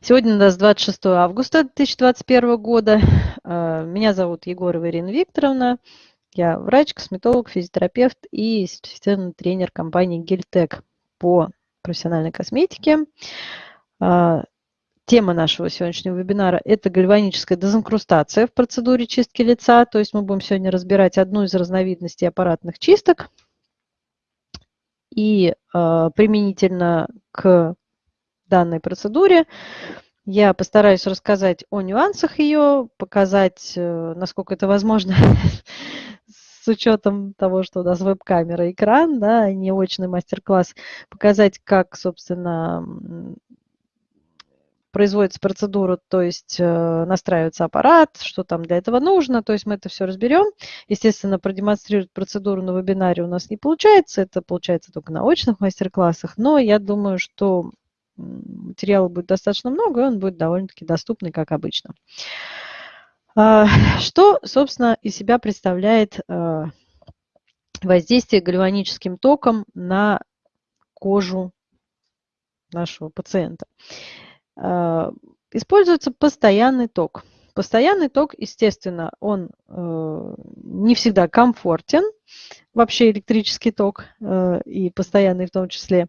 Сегодня у нас 26 августа 2021 года. Э, меня зовут Егорова Ирина Викторовна. Я врач, косметолог, физиотерапевт и сертифицированный тренер компании Гельтек по профессиональной косметике. Э, тема нашего сегодняшнего вебинара – это гальваническая дезинкрустация в процедуре чистки лица. То есть мы будем сегодня разбирать одну из разновидностей аппаратных чисток. И э, применительно к данной процедуре. Я постараюсь рассказать о нюансах ее, показать, э, насколько это возможно, с учетом того, что у нас веб-камера, экран, да, не очный мастер-класс, показать, как, собственно, производится процедура, то есть э, настраивается аппарат, что там для этого нужно, то есть мы это все разберем. Естественно, продемонстрировать процедуру на вебинаре у нас не получается, это получается только на очных мастер-классах, но я думаю, что материала будет достаточно много, и он будет довольно-таки доступный, как обычно. А, что, собственно, из себя представляет а, воздействие гальваническим током на кожу нашего пациента? А, используется постоянный ток. Постоянный ток, естественно, он э, не всегда комфортен, вообще электрический ток э, и постоянный в том числе.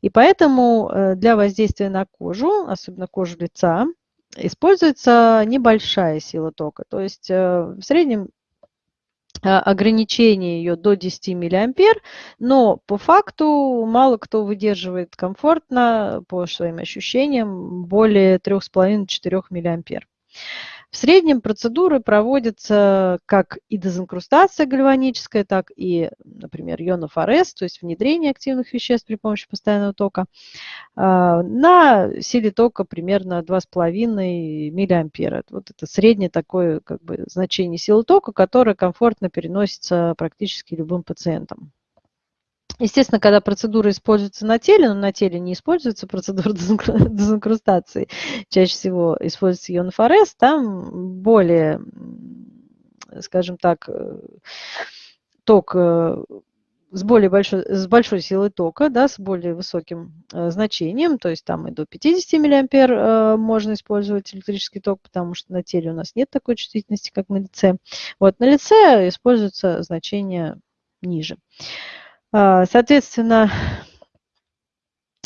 И поэтому э, для воздействия на кожу, особенно кожу лица, используется небольшая сила тока. То есть э, в среднем ограничение ее до 10 миллиампер, но по факту мало кто выдерживает комфортно по своим ощущениям более 3,5-4 миллиампер. В среднем процедуры проводятся как и дезинкрустация гальваническая, так и, например, ионофорез, то есть внедрение активных веществ при помощи постоянного тока, а, на силе тока примерно 2,5 миллиампера. Вот это среднее такое как бы, значение силы тока, которое комфортно переносится практически любым пациентам. Естественно, когда процедура используется на теле, но на теле не используется процедура дезинкрустации, чаще всего используется ионфорез, там более, скажем так, э, ток э, с более большой, с большой силой тока, да, с более высоким э, значением, то есть там и до 50 миллиампер э, можно использовать электрический ток, потому что на теле у нас нет такой чувствительности, как на лице. Вот на лице используется значение ниже. Соответственно,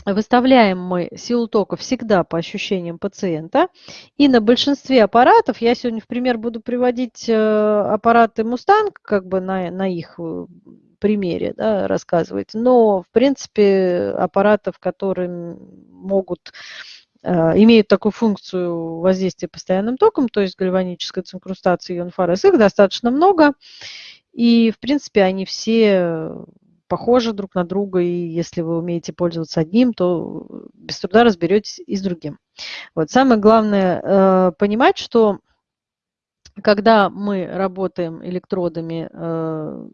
выставляем мы силу тока всегда по ощущениям пациента. И на большинстве аппаратов, я сегодня в пример буду приводить э, аппараты Mustang, как бы на, на их э, примере да, рассказывать. Но, в принципе, аппаратов, которые могут э, имеют такую функцию воздействия постоянным током, то есть гальваническая цинкрустация и ионфорез, их достаточно много. И, в принципе, они все похожи друг на друга, и если вы умеете пользоваться одним, то без труда разберетесь и с другим. Вот. Самое главное э, понимать, что когда мы работаем электродами э,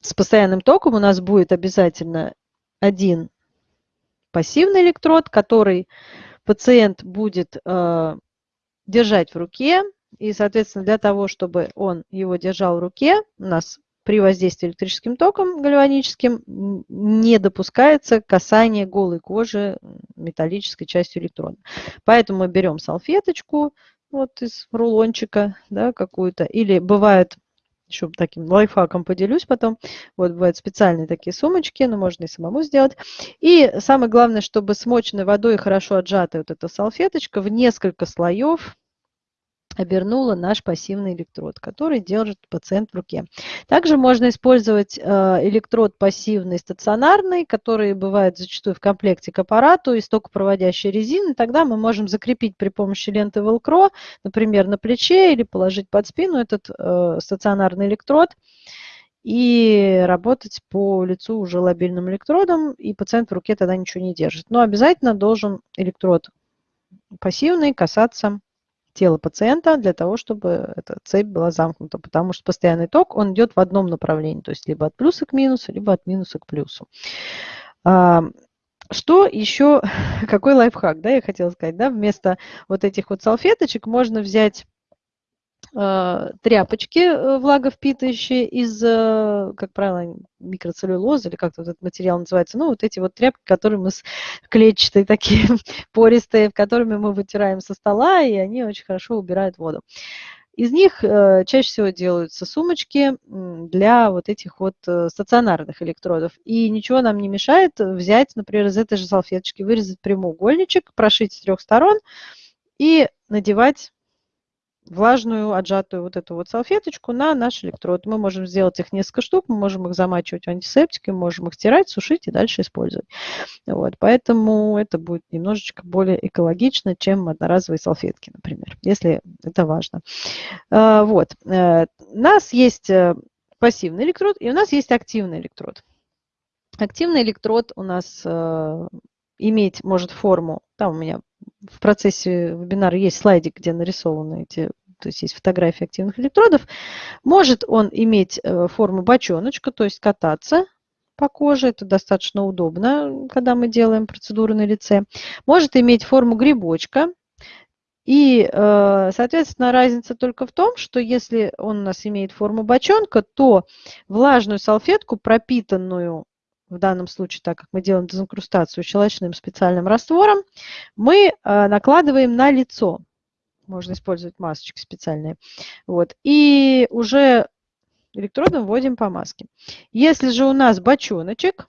с постоянным током, у нас будет обязательно один пассивный электрод, который пациент будет э, держать в руке. И, соответственно, для того, чтобы он его держал в руке, у нас при воздействии электрическим током гальваническим не допускается касание голой кожи металлической частью электрода. Поэтому мы берем салфеточку вот из рулончика да, какую-то, или бывает еще таким лайфхаком поделюсь потом. Вот бывают специальные такие сумочки, но можно и самому сделать. И самое главное, чтобы смоченной водой хорошо отжатая вот эта салфеточка в несколько слоев обернула наш пассивный электрод, который держит пациент в руке. Также можно использовать э, электрод пассивный стационарный, который бывает зачастую в комплекте к аппарату из токопроводящей резины. Тогда мы можем закрепить при помощи ленты Velcro, например, на плече или положить под спину этот э, стационарный электрод и работать по лицу уже лобильным электродом, и пациент в руке тогда ничего не держит. Но обязательно должен электрод пассивный касаться тела пациента для того, чтобы эта цепь была замкнута, потому что постоянный ток, он идет в одном направлении, то есть либо от плюса к минусу, либо от минуса к плюсу. Что еще, какой лайфхак, да, я хотела сказать, да, вместо вот этих вот салфеточек можно взять тряпочки э, влаговпитывающие из, э, как правило, микроцеллюлозы или вот этот материал называется. Ну, вот эти вот тряпки, которые мы клетчатые такие, пористые, которыми мы вытираем со стола, и они очень хорошо убирают воду. Из них чаще всего делаются сумочки для вот этих вот стационарных электродов. И ничего нам не мешает взять, например, из этой же салфеточки, вырезать прямоугольничек, прошить с трех сторон и надевать влажную, отжатую вот эту вот салфеточку на наш электрод. Мы можем сделать их несколько штук, мы можем их замачивать в антисептике, можем их стирать, сушить и дальше использовать. Вот, поэтому это будет немножечко более экологично, чем одноразовые салфетки, например, если это важно. А, вот. Э, у нас есть э, пассивный электрод и у нас есть активный электрод. Активный электрод у нас э, иметь может форму, там у меня в процессе вебинара есть слайдик, где нарисованы эти, то есть есть фотографии активных электродов. Может он иметь э, форму бочоночка, то есть кататься по коже, это достаточно удобно, когда мы делаем процедуру на лице. Может иметь форму грибочка, и, э, соответственно, разница только в том, что если он у нас имеет форму бочонка, то влажную салфетку, пропитанную в данном случае, так как мы делаем дезинкрустацию щелочным специальным раствором, мы э, накладываем на лицо. Можно использовать масочки специальные. Вот. И уже электродом вводим по маске. Если же у нас бочоночек,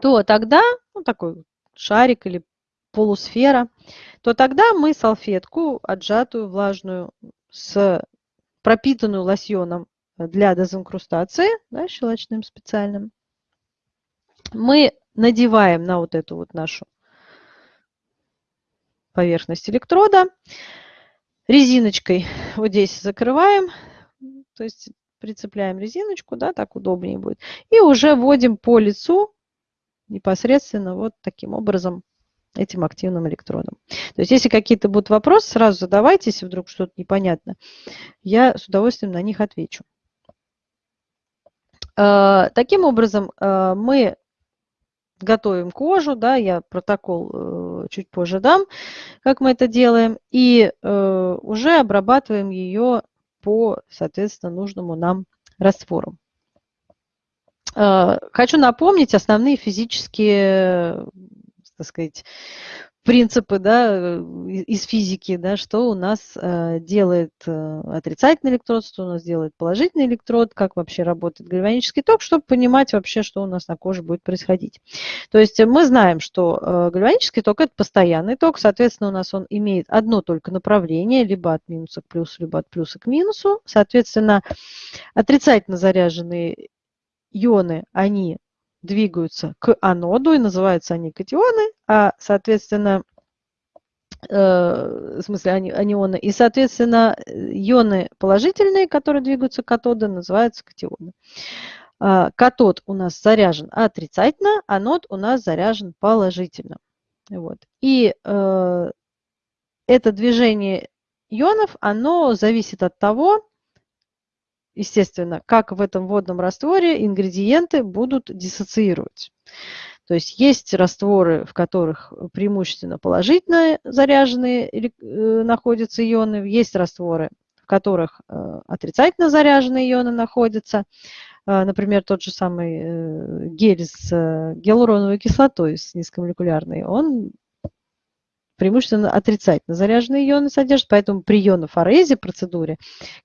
то тогда, ну, такой шарик или полусфера, то тогда мы салфетку отжатую, влажную, с пропитанную лосьоном для дезинкрустации, да, щелочным специальным, мы надеваем на вот эту вот нашу поверхность электрода. Резиночкой вот здесь закрываем, то есть прицепляем резиночку, да, так удобнее будет. И уже вводим по лицу непосредственно вот таким образом этим активным электродом. То есть если какие-то будут вопросы, сразу задавайте, если вдруг что-то непонятно. Я с удовольствием на них отвечу. Э, таким образом, э, мы готовим кожу, да, я протокол э, чуть позже дам, как мы это делаем, и э, уже обрабатываем ее по, соответственно, нужному нам раствору. Э, хочу напомнить основные физические, так сказать, принципы да, э, из физики, да, что у нас э, делает э, отрицательный электрод, что у нас делает положительный электрод, как вообще работает гальванический ток, чтобы понимать вообще, что у нас на коже будет происходить. То есть мы знаем, что гальванический ток – это постоянный ток, соответственно, у нас он имеет одно только направление, либо от минуса к плюсу, либо от плюса к минусу. Соответственно, отрицательно заряженные ионы, они двигаются к аноду, и называются они катионы, а, соответственно, э, в смысле анионы, и, соответственно, ионы положительные, которые двигаются к катоду, называются катионы. А, катод у нас заряжен отрицательно, анод у нас заряжен положительно. Вот. И э, это движение ионов, оно зависит от того, естественно, как в этом водном растворе ингредиенты будут диссоциировать. То есть есть растворы, в которых преимущественно положительно заряженные э, находятся ионы, есть растворы, в которых э, отрицательно заряженные ионы находятся. Э, например, тот же самый гель с гиалуроновой кислотой, с низкомолекулярной, он преимущественно отрицательно заряженные ионы содержат, поэтому при ионофорезе процедуре,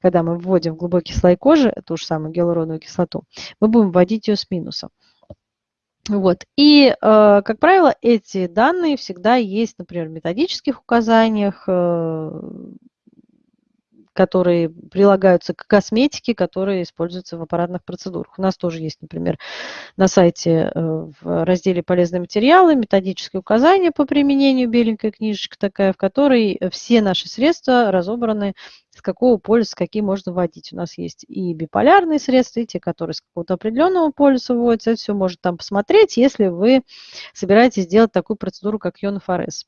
когда мы вводим в глубокий слой кожи ту же самую гиалуроновую кислоту, мы будем вводить ее с минусом. Вот. И, э, как правило, эти данные всегда есть, например, в методических указаниях, э, которые прилагаются к косметике, которые используются в аппаратных процедурах. У нас тоже есть, например, на сайте э, в разделе «Полезные материалы» методические указания по применению, беленькая книжечка такая, в которой все наши средства разобраны, с какого полюса какие можно вводить. У нас есть и биполярные средства, и те, которые с какого-то определенного полюса вводятся. Это все можно там посмотреть, если вы собираетесь сделать такую процедуру, как ионофорез.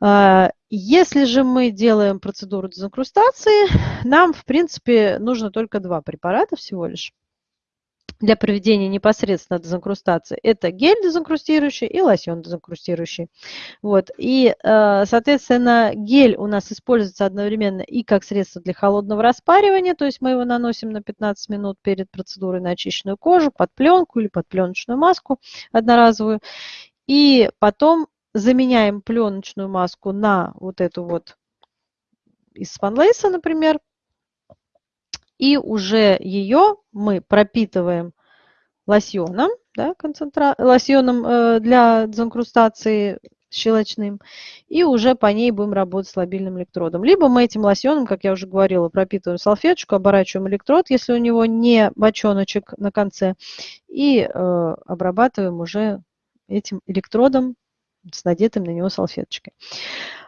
А, если же мы делаем процедуру дезинкрустации, нам, в принципе, нужно только два препарата всего лишь. для проведения непосредственно дезинкрустации. Это гель дезинкрустирующий и лосьон дезинкрустирующий. Вот. И, э, соответственно, гель у нас используется одновременно и как средство для холодного распаривания, то есть мы его наносим на 15 минут перед процедурой на очищенную кожу, под пленку или под пленочную маску одноразовую. И потом заменяем пленочную маску на вот эту вот из спанлейса, например, и уже ее мы пропитываем лосьоном, да, концентра... лосьоном э, для дезинкрустации щелочным, и уже по ней будем работать с лобильным электродом. Либо мы этим лосьоном, как я уже говорила, пропитываем салфеточку, оборачиваем электрод, если у него не бочоночек на конце, и э, обрабатываем уже этим электродом с надетым на него салфеточкой.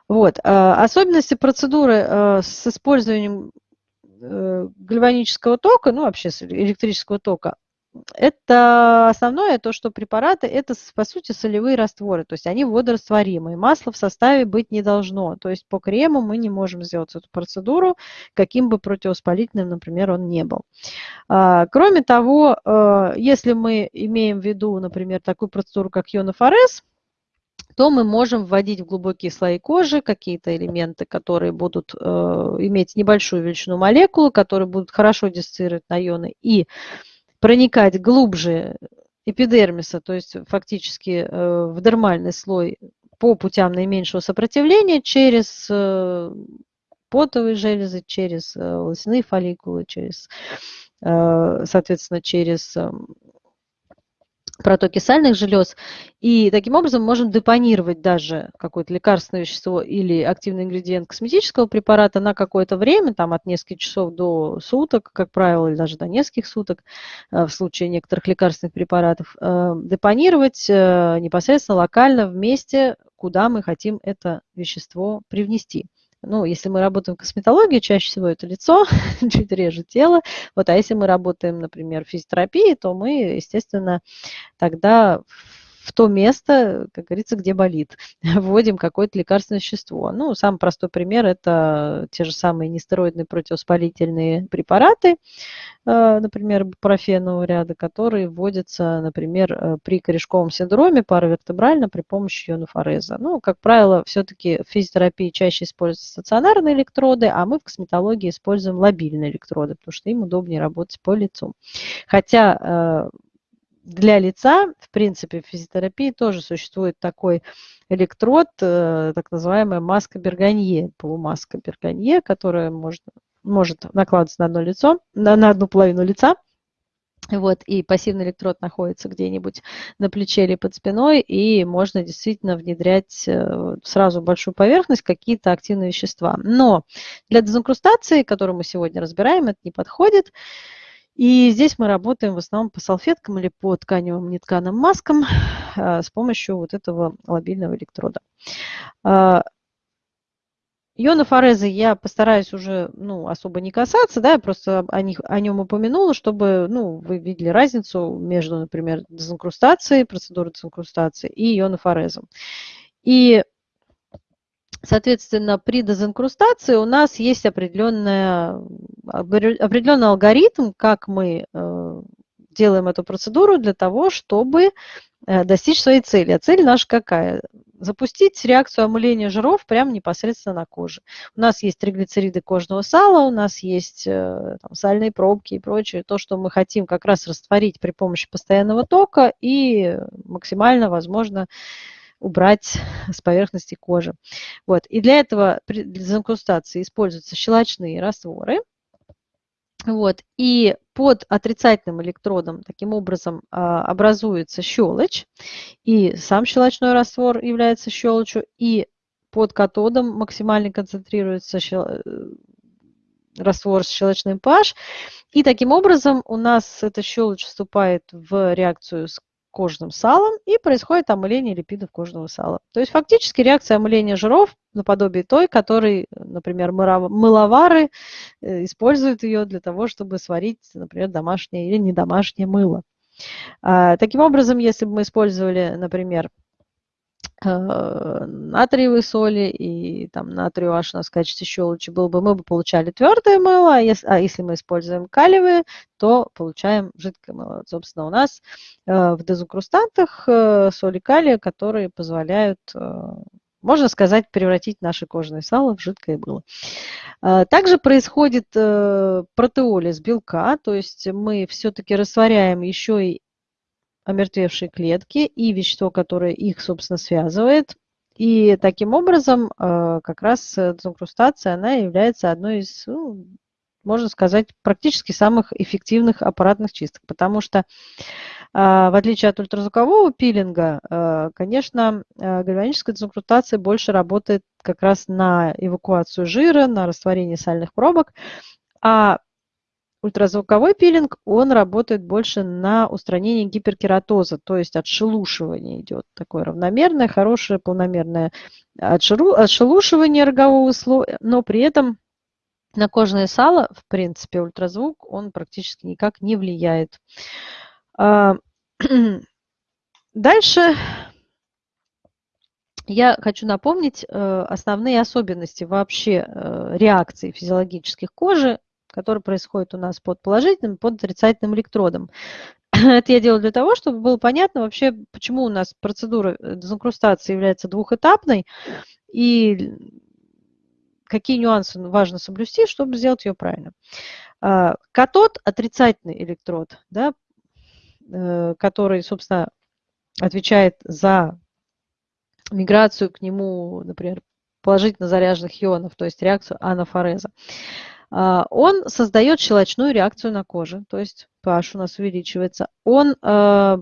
Вот. Э, особенности процедуры э, с использованием Э, гальванического тока, ну вообще электрического тока, это основное то, что препараты это по сути солевые растворы, то есть они водорастворимые. Масла в составе быть не должно. То есть по крему мы не можем сделать эту процедуру, каким бы противовоспалительным, например, он не был. А, кроме того, э, если мы имеем в виду, например, такую процедуру, как ионофорез, то мы можем вводить в глубокие слои кожи какие-то элементы, которые будут э, иметь небольшую величину молекулы, которые будут хорошо диссоциировать на ионы и проникать глубже эпидермиса, то есть фактически э, в дермальный слой по путям наименьшего сопротивления через э, потовые железы, через э, волосяные фолликулы, через, э, соответственно, через э, протоки сальных желез. И таким образом можем депонировать даже какое-то лекарственное вещество или активный ингредиент косметического препарата на какое-то время, там от нескольких часов до суток, как правило, или даже до нескольких суток э, в случае некоторых лекарственных препаратов, э, депонировать э, непосредственно локально в месте, куда мы хотим это вещество привнести. Ну, если мы работаем в косметологии, чаще всего это лицо, чуть реже тело. Вот, а если мы работаем, например, в физиотерапии, то мы, естественно, тогда в то место, как говорится, где болит. Вводим какое-то лекарственное вещество. Ну, самый простой пример – это те же самые нестероидные противовоспалительные препараты, э, например, профенового ряда, которые вводятся, например, э, при корешковом синдроме паравертебрально при помощи ионофореза. Ну, как правило, все-таки в физиотерапии чаще используются стационарные электроды, а мы в косметологии используем лобильные электроды, потому что им удобнее работать по лицу. Хотя э, для лица, в принципе, в физиотерапии тоже существует такой электрод, э, так называемая маска Берганье, полумаска Берганье, которая может, может накладываться на одно лицо, на, на одну половину лица. Вот, и пассивный электрод находится где-нибудь на плече или под спиной, и можно действительно внедрять э, сразу большую поверхность какие-то активные вещества. Но для дезинкрустации, которую мы сегодня разбираем, это не подходит. И здесь мы работаем в основном по салфеткам или по тканевым нетканым маскам а, с помощью вот этого лобильного электрода. А, Ионофорезы я постараюсь уже ну, особо не касаться, да, я просто о, них, о нем упомянула, чтобы ну, вы видели разницу между, например, дезинкрустацией, процедурой дезинкрустации и ионофорезом. И Соответственно, при дезинкрустации у нас есть определенный алгоритм, как мы э, делаем эту процедуру для того, чтобы э, достичь своей цели. А цель наша какая? Запустить реакцию омыления жиров прямо непосредственно на коже. У нас есть триглицериды кожного сала, у нас есть э, там, сальные пробки и прочее. То, что мы хотим как раз растворить при помощи постоянного тока и максимально, возможно, убрать с поверхности кожи. Вот. И для этого для дезинкрустации используются щелочные растворы. Вот. И под отрицательным электродом таким образом а, образуется щелочь, и сам щелочной раствор является щелочью, и под катодом максимально концентрируется щел... Э, раствор с щелочным pH, и таким образом у нас эта щелочь вступает в реакцию с кожным салом и происходит омыление липидов кожного сала. То есть фактически реакция омыления жиров наподобие той, которой, например, мыловары э, используют ее для того, чтобы сварить, например, домашнее или недомашнее мыло. А, таким образом, если бы мы использовали, например, Э, натриевой соли и там натрию H у нас в качестве щелочи был бы, мы бы получали твердое мыло, а если, а если мы используем калиевые, то получаем жидкое мыло. Собственно, у нас э, в дезинкрустантах э, соли калия, которые позволяют, можно сказать, превратить наше кожное сало в жидкое мыло. Также происходит протеолиз белка, то есть мы все-таки растворяем еще и омертвевшие клетки и вещество, которое их, собственно, связывает. И таким образом э, как раз дезинкрустация, она является одной из, ну, можно сказать, практически самых эффективных аппаратных чисток, потому что э, в отличие от ультразвукового пилинга, э, конечно, гальваническая дезинкрустация больше работает как раз на эвакуацию жира, на растворение сальных пробок, а Ультразвуковой пилинг, он работает больше на устранение гиперкератоза, то есть отшелушивание идет такое равномерное, хорошее, полномерное отшелушивание рогового слоя, но при этом на кожное сало, в принципе, ультразвук, он практически никак не влияет. А, дальше я хочу напомнить э, основные особенности вообще э, реакции физиологических кожи который происходит у нас под положительным, под отрицательным электродом. Это я делаю для того, чтобы было понятно вообще, почему у нас процедура э, дезинкрустации является двухэтапной и какие нюансы важно соблюсти, чтобы сделать ее правильно. А, катод – отрицательный электрод, да, э, который, собственно, отвечает за миграцию к нему, например, положительно заряженных ионов, то есть реакцию анафореза. А, он создает щелочную реакцию на коже, то есть pH у нас увеличивается. Он а,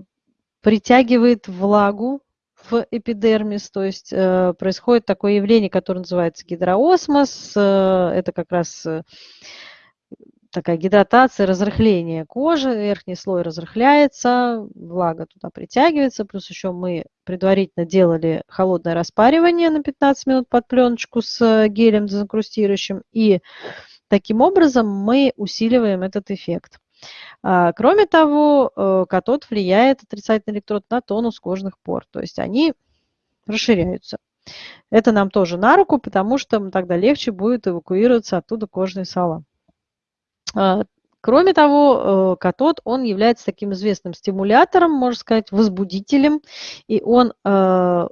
притягивает влагу в эпидермис, то есть э, происходит такое явление, которое называется гидроосмос. Э, это как раз э, такая гидратация, разрыхление кожи, верхний слой разрыхляется, влага туда притягивается, плюс еще мы предварительно делали холодное распаривание на 15 минут под пленочку с гелем дезинкрустирующим, и Таким образом, мы усиливаем этот эффект. А, кроме того, э, катод влияет, отрицательный электрод, на тонус кожных пор, то есть они расширяются. Это нам тоже на руку, потому что тогда легче будет эвакуироваться оттуда кожные сала. А, кроме того, э, катод, он является таким известным стимулятором, можно сказать, возбудителем, и он э,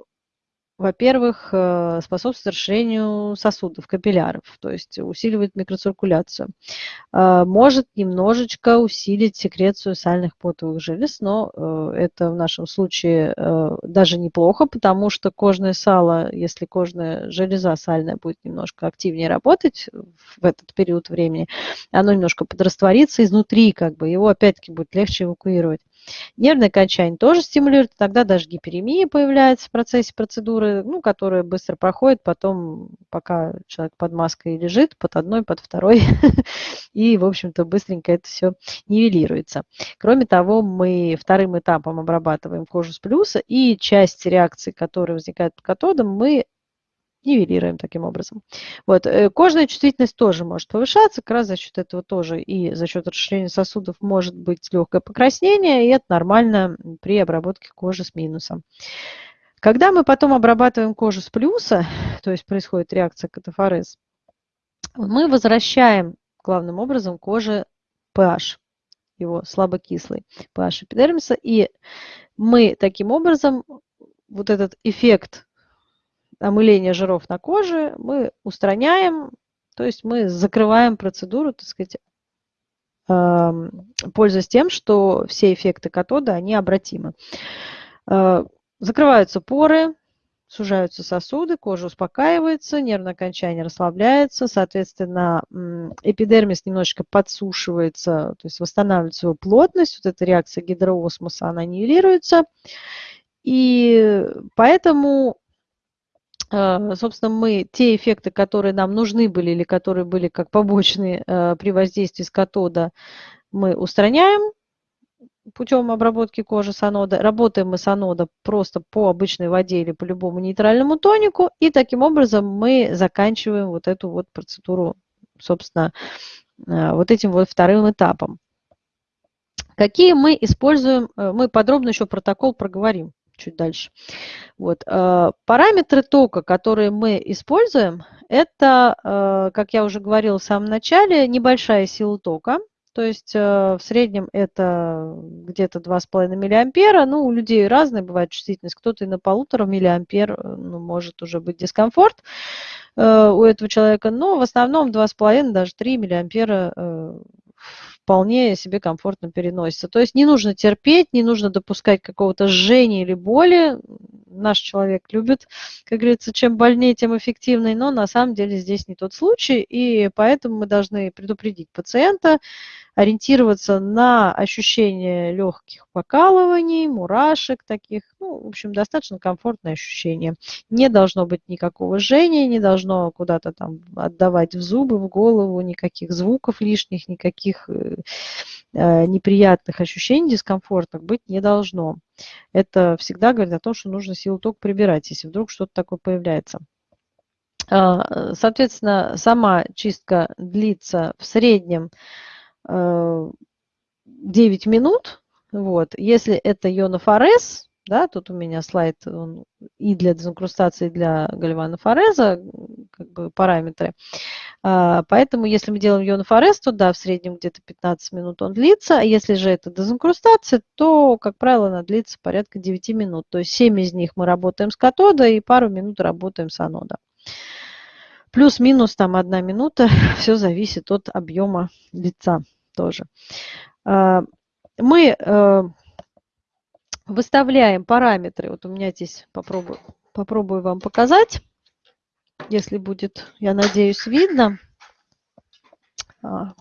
во-первых, э, способствует расширению сосудов, капилляров, то есть усиливает микроциркуляцию. Э, может немножечко усилить секрецию сальных потовых желез, но э, это в нашем случае даже неплохо, потому что кожное сало, если кожная железа сальная будет немножко активнее работать в этот период времени, оно немножко подрастворится изнутри, как бы его опять-таки будет легче эвакуировать. Нервное качание тоже стимулирует, тогда даже гиперемия появляется в процессе процедуры, ну, которая быстро проходит, потом, пока человек под маской лежит, под одной, под второй, и, в общем-то, быстренько это все нивелируется. Кроме того, мы вторым этапом обрабатываем кожу с плюса, и часть реакции, которая возникает под катодом, мы нивелируем таким образом. Вот. Э, кожная чувствительность тоже может повышаться, как раз за счет этого тоже и за счет расширения сосудов может быть легкое покраснение, и это нормально при обработке кожи с минусом. Когда мы потом обрабатываем кожу с плюса, то есть происходит реакция катафорез, мы возвращаем главным образом коже pH, его слабокислый pH эпидермиса, и мы таким образом вот этот эффект омыления жиров на коже мы устраняем, то есть мы закрываем процедуру, так сказать, пользуясь тем, что все эффекты катода, они обратимы. Э, закрываются поры, сужаются сосуды, кожа успокаивается, нервное окончание расслабляется, соответственно, эпидермис немножечко подсушивается, то есть восстанавливает свою плотность, вот эта реакция гидроосмоса, она нивелируется, и поэтому собственно, мы те эффекты, которые нам нужны были или которые были как побочные э, при воздействии с катода, мы устраняем путем обработки кожи с анода. Работаем мы с анода просто по обычной воде или по любому нейтральному тонику. И таким образом мы заканчиваем вот эту вот процедуру, собственно, э, вот этим вот вторым этапом. Какие мы используем, мы подробно еще протокол проговорим чуть дальше. Вот. Э, параметры тока, которые мы используем, это, э, как я уже говорила в самом начале, небольшая сила тока. То есть э, в среднем это где-то 2,5 миллиампера. Ну, у людей разная бывает чувствительность. Кто-то и на полутора миллиампер ну, может уже быть дискомфорт у этого человека. Но в основном 2,5, даже 3 миллиампера вполне себе комфортно переносится. То есть не нужно терпеть, не нужно допускать какого-то жжения или боли. Наш человек любит, как говорится, чем больнее, тем эффективнее, но на самом деле здесь не тот случай, и поэтому мы должны предупредить пациента, ориентироваться на ощущение легких покалываний, мурашек таких, ну, в общем, достаточно комфортное ощущение. Не должно быть никакого жжения, не должно куда-то там отдавать в зубы, в голову, никаких звуков лишних, никаких э, э неприятных ощущений, дискомфортных быть не должно. Это всегда говорит о том, что нужно силу тока прибирать, если вдруг что-то такое появляется. А, соответственно, сама чистка длится в среднем 9 э, минут. Вот. Если это ионофорез, да, тут у меня слайд он и для дезинкрустации, и для гальванофореза, как бы параметры. А, поэтому, если мы делаем ионофорез, то да, в среднем где-то 15 минут он длится. А если же это дезинкрустация, то, как правило, она длится порядка 9 минут. То есть 7 из них мы работаем с катода и пару минут работаем с анода. Плюс-минус там одна минута, все зависит от объема лица тоже. А, мы э, выставляем параметры. Вот у меня здесь попробую, попробую вам показать, если будет, я надеюсь, видно. А,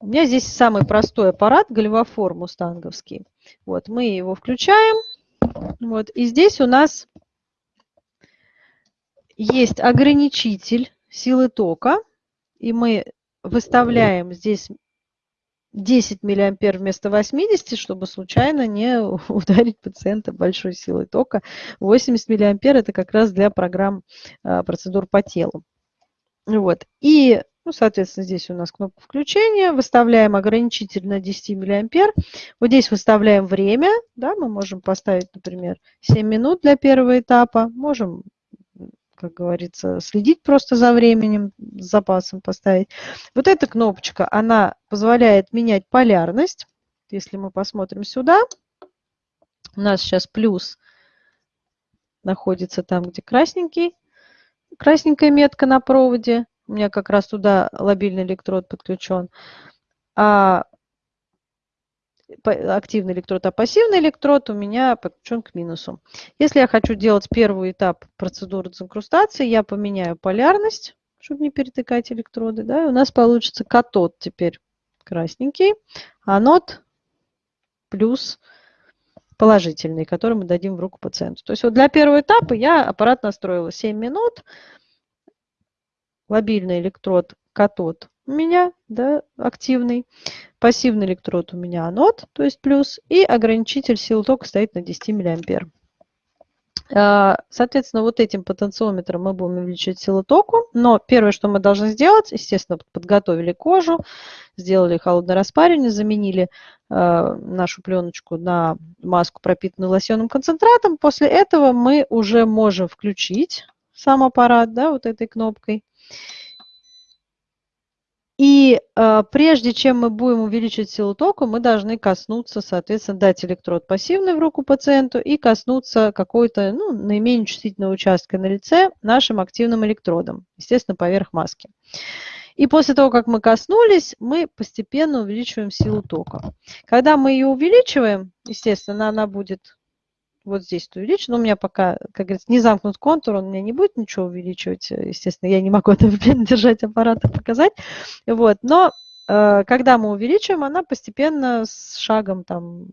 у меня здесь самый простой аппарат, гальвофор мустанговский. Вот, мы его включаем. Вот, и здесь у нас есть ограничитель силы тока. И мы выставляем здесь 10 миллиампер вместо 80, чтобы случайно не ударить пациента большой силой тока. 80 миллиампер это как раз для программ а, процедур по телу. Вот. И, ну, соответственно, здесь у нас кнопка включения. Выставляем ограничитель на 10 миллиампер. Вот здесь выставляем время. Да, мы можем поставить, например, 7 минут для первого этапа. Можем как говорится, следить просто за временем, с запасом поставить. Вот эта кнопочка, она позволяет менять полярность. Если мы посмотрим сюда, у нас сейчас плюс находится там, где красненький, красненькая метка на проводе. У меня как раз туда лобильный электрод подключен. А активный электрод, а пассивный электрод у меня подключен к минусу. Если я хочу делать первый этап процедуры дезинкрустации, я поменяю полярность, чтобы не перетыкать электроды. Да, и у нас получится катод теперь красненький, анод плюс положительный, который мы дадим в руку пациенту. То есть вот для первого этапа я аппарат настроила 7 минут, лобильный электрод катод у меня да, активный. Пассивный электрод у меня анод, то есть плюс. И ограничитель силы тока стоит на 10 миллиампер. А, соответственно, вот этим потенциометром мы будем увеличивать силу току. Но первое, что мы должны сделать, естественно, подготовили кожу, сделали холодное распаривание, заменили э, нашу пленочку на маску, пропитанную лосьонным концентратом. После этого мы уже можем включить сам аппарат да, вот этой кнопкой. И э, прежде чем мы будем увеличить силу тока, мы должны коснуться, соответственно, дать электрод пассивный в руку пациенту и коснуться какой-то ну, наименее чувствительного участка на лице нашим активным электродом, естественно, поверх маски. И после того, как мы коснулись, мы постепенно увеличиваем силу тока. Когда мы ее увеличиваем, естественно, она будет вот здесь увеличу. Но у меня пока, как говорится, не замкнут контур, он мне не будет ничего увеличивать. Естественно, я не могу это держать аппарат и показать. Вот. Но э, когда мы увеличиваем, она постепенно с шагом там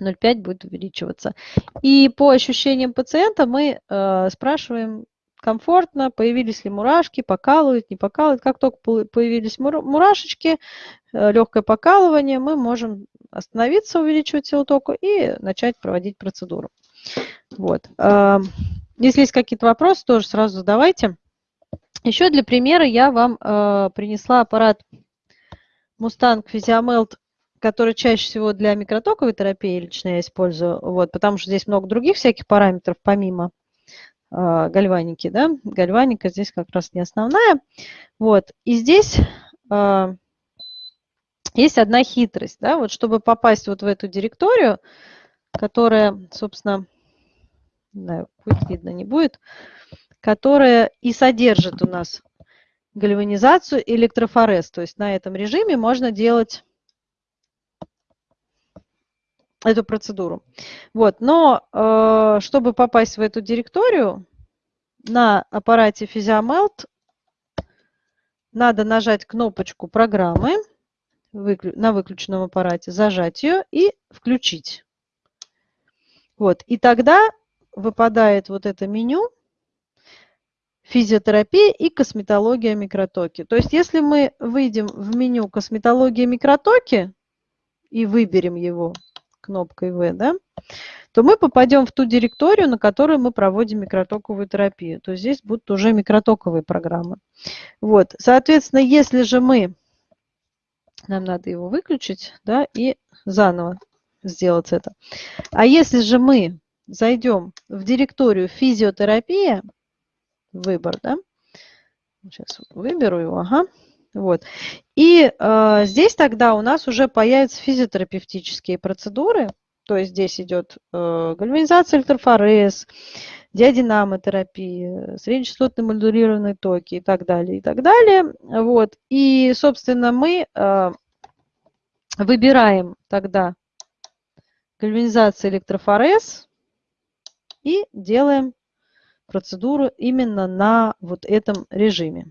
0,5 будет увеличиваться. И по ощущениям пациента мы э, спрашиваем, комфортно, появились ли мурашки, покалывают, не покалывают. Как только появились мурашечки, э, легкое покалывание, мы можем остановиться, увеличивать силу тока и начать проводить процедуру. Вот. Эм, если есть какие-то вопросы, тоже сразу задавайте. Еще для примера я вам э, принесла аппарат Mustang Physiomelt который чаще всего для микротоковой терапии лично я использую, вот, потому что здесь много других всяких параметров помимо э, гальваники, да, гальваника здесь как раз не основная, вот, и здесь э, есть одна хитрость, да, вот чтобы попасть вот в эту директорию, которая, собственно, не знаю, будет видно, не будет, которая и содержит у нас гальванизацию электрофорез. То есть на этом режиме можно делать эту процедуру. Вот, но э, чтобы попасть в эту директорию, на аппарате Physiomelt надо нажать кнопочку программы на выключенном аппарате, зажать ее и включить. Вот, и тогда выпадает вот это меню физиотерапия и косметология микротоки. То есть если мы выйдем в меню косметология микротоки и выберем его кнопкой В, да, то мы попадем в ту директорию, на которую мы проводим микротоковую терапию. То есть здесь будут уже микротоковые программы. Вот. Соответственно, если же мы, нам надо его выключить, да, и заново сделать это. А если же мы зайдем в директорию физиотерапия, выбор, да, сейчас выберу его, ага, вот. И э, здесь тогда у нас уже появятся физиотерапевтические процедуры, то есть здесь идет э, гальванизация электрофорез, диадинамотерапия, среднечастотные модулированные токи и так далее, и так далее. Вот. И, собственно, мы э, выбираем тогда гальванизация электрофорез и делаем процедуру именно на вот этом режиме.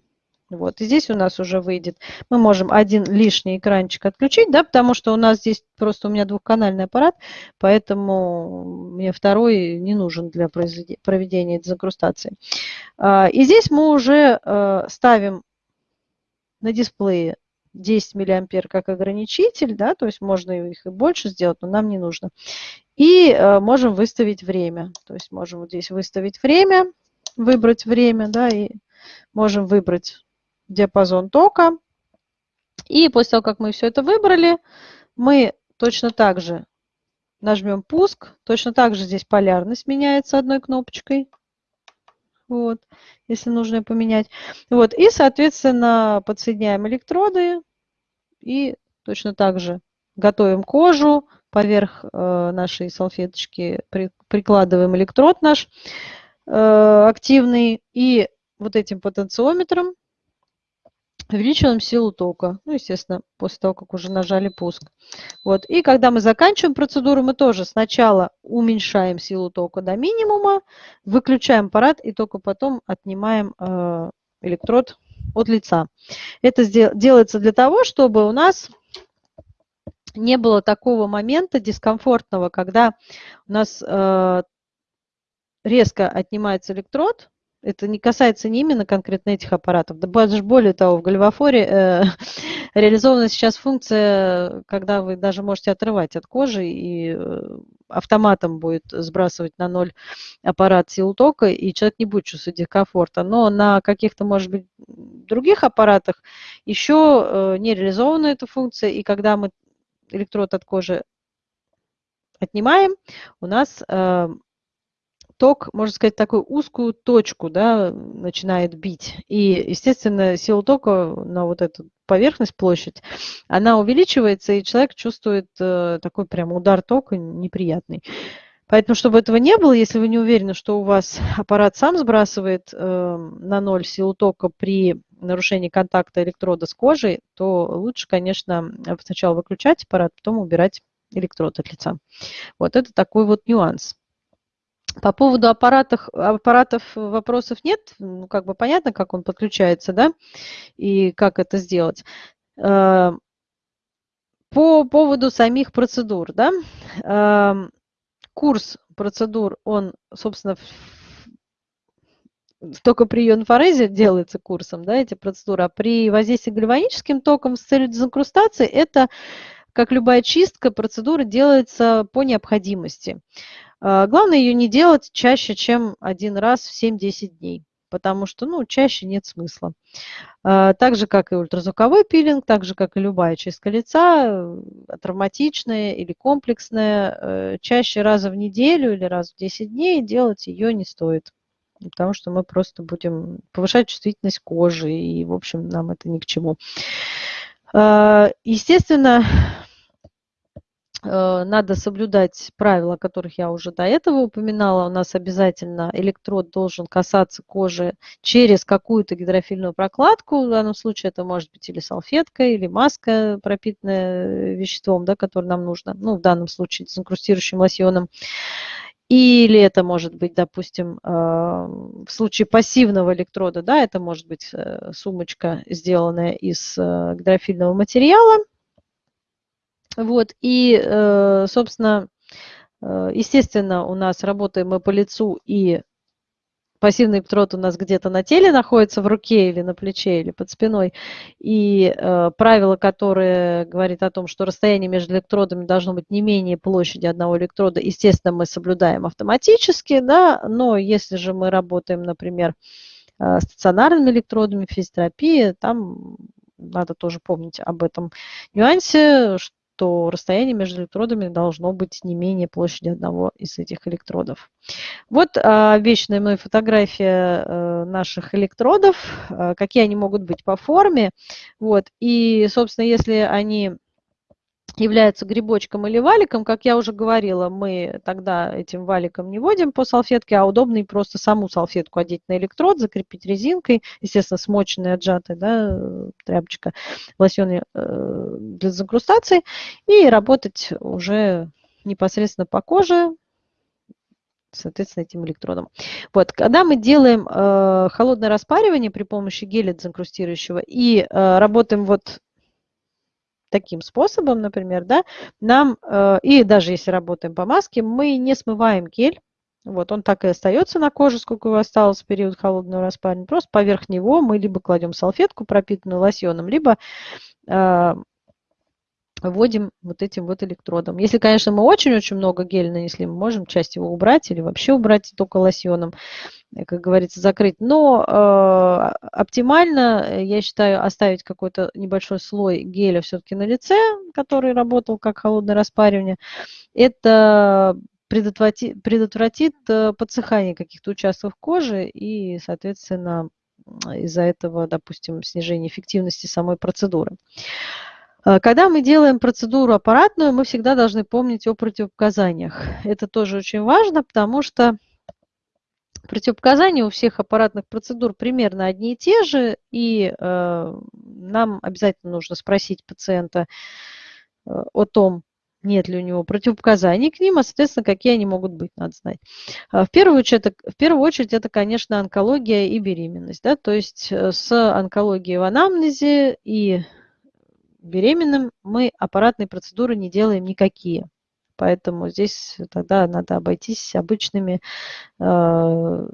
Вот, и здесь у нас уже выйдет, мы можем один лишний экранчик отключить, да, потому что у нас здесь просто у меня двухканальный аппарат, поэтому мне второй не нужен для проведения дезинкрустации. А, и здесь мы уже э, ставим на дисплее 10 миллиампер как ограничитель, да, то есть можно их и больше сделать, но нам не нужно. И э, можем выставить время, то есть можем вот здесь выставить время, выбрать время, да, и можем выбрать диапазон тока. И после того, как мы все это выбрали, мы точно так же нажмем пуск. Точно так же здесь полярность меняется одной кнопочкой. Вот, если нужно поменять. Вот, и, соответственно, подсоединяем электроды и точно так же готовим кожу. Поверх э, нашей салфеточки при, прикладываем электрод наш э, активный. И вот этим потенциометром увеличиваем силу тока. Ну, естественно, после того, как уже нажали пуск. Вот. И когда мы заканчиваем процедуру, мы тоже сначала уменьшаем силу тока до минимума, выключаем аппарат и только потом отнимаем э, электрод от лица. Это делается для того, чтобы у нас не было такого момента дискомфортного, когда у нас э, резко отнимается электрод, это не касается не именно конкретно этих аппаратов. Да даже более того, в Гальвафоре э, реализована сейчас функция, когда вы даже можете отрывать от кожи и э, автоматом будет сбрасывать на ноль аппарат силу тока, и человек не будет чувствовать дискомфорта. Но на каких-то, может быть, других аппаратах еще э, не реализована эта функция, и когда мы электрод от кожи отнимаем, у нас э, ток, можно сказать, такую узкую точку да, начинает бить. И, естественно, сила тока на вот эту поверхность, площадь, она увеличивается, и человек чувствует э, такой прям удар тока неприятный. Поэтому, чтобы этого не было, если вы не уверены, что у вас аппарат сам сбрасывает э, на ноль силу тока при нарушении контакта электрода с кожей, то лучше, конечно, сначала выключать аппарат, потом убирать электрод от лица. Вот это такой вот нюанс. По поводу аппаратов, аппаратов вопросов нет. Ну, как бы понятно, как он подключается, да, и как это сделать. Э, по поводу самих процедур, да, э, курс процедур, он, собственно, только при ионфорезе делается курсом, да, эти процедуры, а при воздействии гальваническим током с целью дезинкрустации это, как любая чистка, процедура делается по необходимости. А, главное ее не делать чаще, чем один раз в 7-10 дней. потому что ну, чаще нет смысла. А, так же, как и ультразвуковой пилинг, так же, как и любая чистка лица, э, травматичная или комплексная, э, чаще раза в неделю или раз в 10 дней делать ее не стоит. Потому что мы просто будем повышать чувствительность кожи, и, в общем, нам это ни к чему. А, естественно, надо соблюдать правила, которых я уже до этого упоминала. У нас обязательно электрод должен касаться кожи через какую-то гидрофильную прокладку. В данном случае это может быть или салфетка, или маска, пропитанная веществом, да, которое нам нужно. Ну, в данном случае дезинкрустирующим лосьоном. Или это может быть, допустим, э, в случае пассивного электрода, да, это может быть э, сумочка, сделанная из гидрофильного материала, вот, и, э, собственно, э, естественно, у нас работаем мы по лицу, и пассивный электрод у нас где-то на теле находится, в руке или на плече, или под спиной. И э, правило, которое говорит о том, что расстояние между электродами должно быть не менее площади одного электрода, естественно, мы соблюдаем автоматически, да, но если же мы работаем, например, стационарными электродами физиотерапии, там надо тоже помнить об этом нюансе, то расстояние между электродами должно быть не менее площади одного из этих электродов. Вот а, вечная мной фотография а, наших электродов, а, какие они могут быть по форме. Вот. И, собственно, если они является грибочком или валиком, как я уже говорила, мы тогда этим валиком не вводим по салфетке, а удобно просто саму салфетку одеть на электрод, закрепить резинкой, естественно, смоченной, отжатой, да, тряпочка, лосьон э, для закрустации, и работать уже непосредственно по коже, соответственно, этим электродом. Вот, когда мы делаем э, холодное распаривание при помощи геля дезинкрустирующего и э, работаем вот таким способом, например, да, нам, э, и даже если работаем по маске, мы не смываем гель, вот он так и остается на коже, сколько его осталось в период холодного распаривания. Просто поверх него мы либо кладем салфетку, пропитанную лосьоном, либо э, вводим вот этим вот электродом. Если, конечно, мы очень-очень много геля нанесли, мы можем часть его убрать или вообще убрать только лосьоном, э, как говорится, закрыть. Но э, оптимально, э, я считаю, оставить какой-то небольшой слой геля все-таки на лице, который работал как холодное распаривание. Это предотвратит, предотвратит э, подсыхание каких-то участков кожи и, соответственно, из-за этого, допустим, снижение эффективности самой процедуры. Э, когда мы делаем процедуру аппаратную, мы всегда должны помнить о противопоказаниях. Это тоже очень важно, потому что противопоказания у всех аппаратных процедур примерно одни и те же, и э, нам обязательно нужно спросить пациента э, о том, нет ли у него противопоказаний к ним, а, соответственно, какие они могут быть, надо знать. Э, в первую очередь, это, в первую очередь, это, конечно, онкология и беременность. Да? То есть с онкологией в анамнезе и беременным мы аппаратные процедуры не делаем никакие. Поэтому здесь тогда надо обойтись обычными э,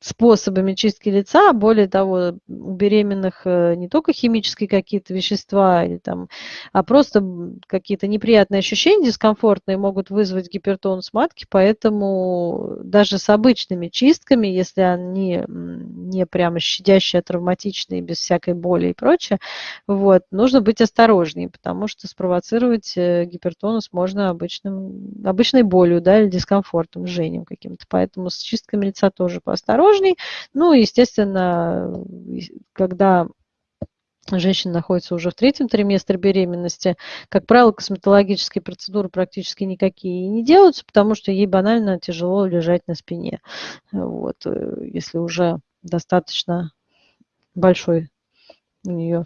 способами чистки лица. Более того, у беременных э, не только химические какие-то вещества, или там, а просто какие-то неприятные ощущения, дискомфортные могут вызвать гипертонус матки, поэтому даже с обычными чистками, если они не прямо щадящие, а травматичные, без всякой боли и прочее, вот, нужно быть осторожнее, потому что спровоцировать э, гипертонус можно обычным, обычной болью да, или дискомфортом, жжением каким-то. Поэтому с чистками лица тоже поосторожнее осторожней. Ну, естественно, когда женщина находится уже в третьем триместре беременности, как правило, косметологические процедуры практически никакие не делаются, потому что ей банально тяжело лежать на спине. Вот, э, если уже достаточно большой у нее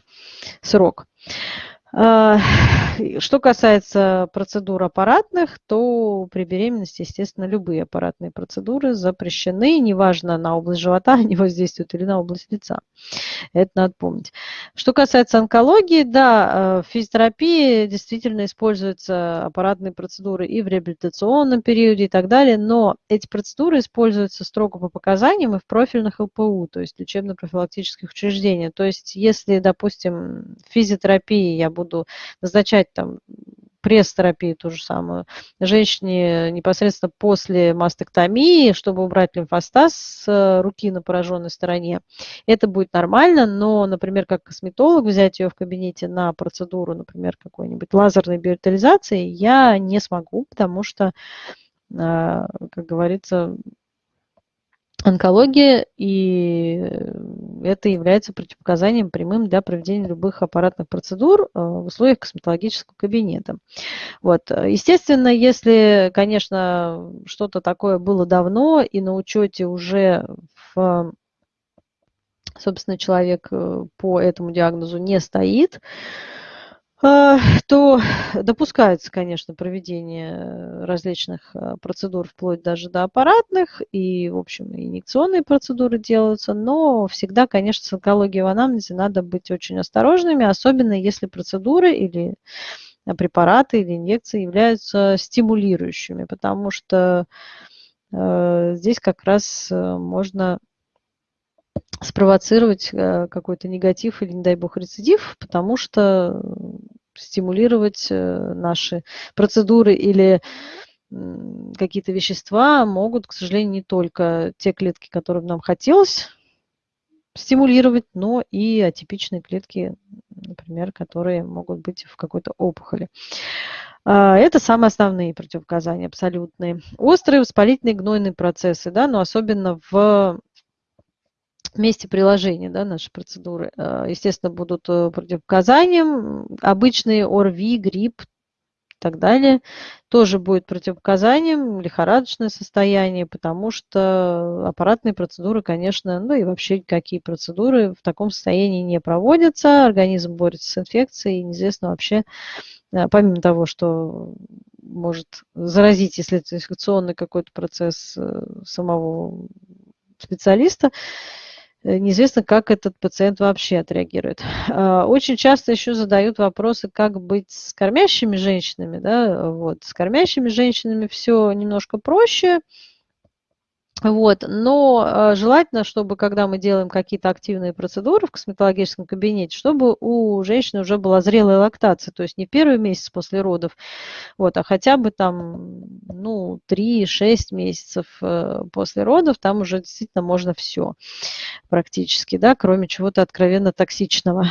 срок. А, что касается процедур аппаратных, то при беременности, естественно, любые аппаратные процедуры запрещены, неважно на область живота они воздействуют или на область лица. Это надо помнить. Что касается онкологии, да, э, в физиотерапии действительно используются аппаратные процедуры и в реабилитационном периоде и так далее, но эти процедуры используются строго по показаниям и в профильных ЛПУ, то есть лечебно-профилактических учреждениях. То есть если, допустим, в физиотерапии я буду назначать там пресс-терапию ту же самую. Женщине непосредственно после мастектомии, чтобы убрать лимфостаз с руки на пораженной стороне, это будет нормально, но, например, как косметолог взять ее в кабинете на процедуру, например, какой-нибудь лазерной биоритализации, я не смогу, потому что, а, как говорится, онкология, и это является противопоказанием прямым для проведения любых аппаратных процедур э, в условиях косметологического кабинета. Вот. Естественно, если, конечно, что-то такое было давно, и на учете уже в собственно, человек э, по этому диагнозу не стоит, то допускается, конечно, проведение различных а, процедур, вплоть даже до аппаратных, и, в общем, инъекционные процедуры делаются, но всегда, конечно, с онкологией в анамнезе надо быть очень осторожными, особенно если процедуры или препараты или инъекции являются стимулирующими, потому что э, здесь как раз э, можно спровоцировать э, какой-то негатив или, не дай бог, рецидив, потому что стимулировать э, наши процедуры или какие-то вещества могут, к сожалению, не только те клетки, которые нам хотелось стимулировать, но и атипичные клетки, например, которые могут быть в какой-то опухоли. А, это самые основные противопоказания, абсолютные. Острые воспалительные гнойные процессы, да, но особенно в месте приложения да, нашей процедуры, э, естественно, будут э, противопоказанием. Обычные ОРВИ, грипп и так далее тоже будет противопоказанием, лихорадочное состояние, потому что аппаратные процедуры, конечно, ну и вообще какие процедуры в таком состоянии не проводятся, организм борется с инфекцией, и неизвестно вообще, э, помимо того, что может заразить, если это инфекционный какой-то процесс самого специалиста, неизвестно, как этот пациент вообще отреагирует. А, очень часто еще задают вопросы, как быть с кормящими женщинами. Да? Вот. С кормящими женщинами все немножко проще. Вот. Но а, желательно, чтобы когда мы делаем какие-то активные процедуры в косметологическом кабинете, чтобы у женщины уже была зрелая лактация, то есть не первый месяц после родов, вот, а хотя бы там ну, 3-6 месяцев э, после родов, там уже действительно можно все практически, да, кроме чего-то откровенно токсичного.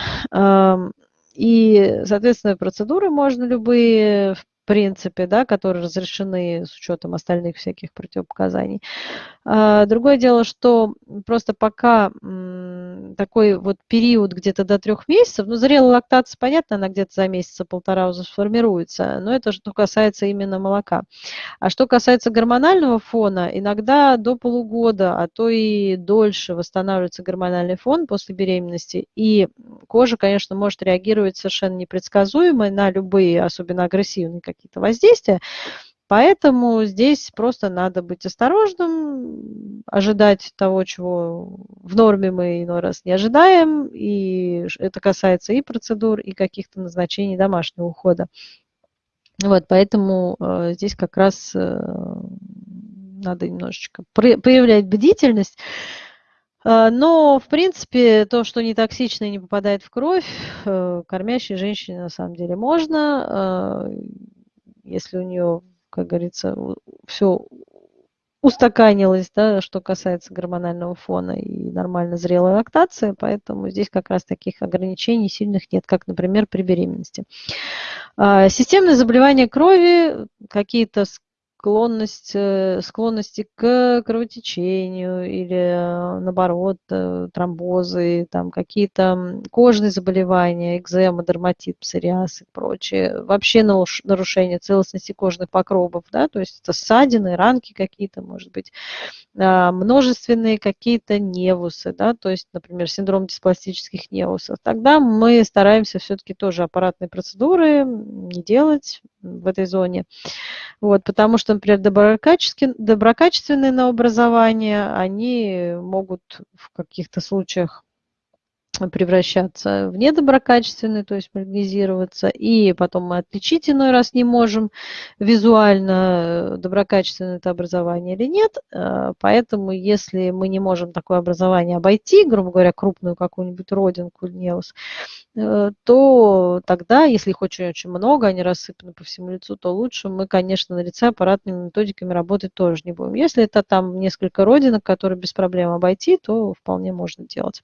И, соответственно, процедуры можно любые, принципе, да, которые разрешены с учетом остальных всяких противопоказаний. А, другое дело, что просто пока такой вот период где-то до трех месяцев, ну, зрелая лактация, понятно, она где-то за месяца полтора уже сформируется, но это что касается именно молока. А что касается гормонального фона, иногда до полугода, а то и дольше восстанавливается гормональный фон после беременности, и кожа, конечно, может реагировать совершенно непредсказуемо на любые, особенно агрессивные какие-то воздействия, Поэтому здесь просто надо быть осторожным, ожидать того, чего в норме мы иной раз не ожидаем, и это касается и процедур, и каких-то назначений домашнего ухода. Вот, поэтому э, здесь как раз э, надо немножечко проявлять бдительность. Э, но, в принципе, то, что не токсично и не попадает в кровь, э, кормящей женщине на самом деле можно, э, если у нее как говорится, все устаканилось, да, что касается гормонального фона и нормально зрелой лактации, поэтому здесь как раз таких ограничений сильных нет, как, например, при беременности. А, системные заболевания крови, какие-то склонность, э, склонности к кровотечению или э, наоборот э, тромбозы, там какие-то кожные заболевания, экзема, дерматит, псориаз и прочее. Вообще нарушение целостности кожных покровов, да, то есть это ссадины, ранки какие-то, может быть, а, множественные какие-то невусы, да, то есть, например, синдром диспластических невусов. Тогда мы стараемся все-таки тоже аппаратные процедуры не делать в этой зоне, вот, потому что например, доброкачественные, доброкачественные новообразования, они могут в каких-то случаях превращаться в недоброкачественный, то есть маргинизироваться, и потом мы отличить иной раз не можем визуально, э, доброкачественное это образование или нет. Э, поэтому если мы не можем такое образование обойти, грубо говоря, крупную какую-нибудь родинку неус, э, то тогда, если их очень-очень много, они рассыпаны по всему лицу, то лучше мы, конечно, на лице аппаратными методиками работать тоже не будем. Если это там несколько родинок, которые без проблем обойти, то вполне можно делать.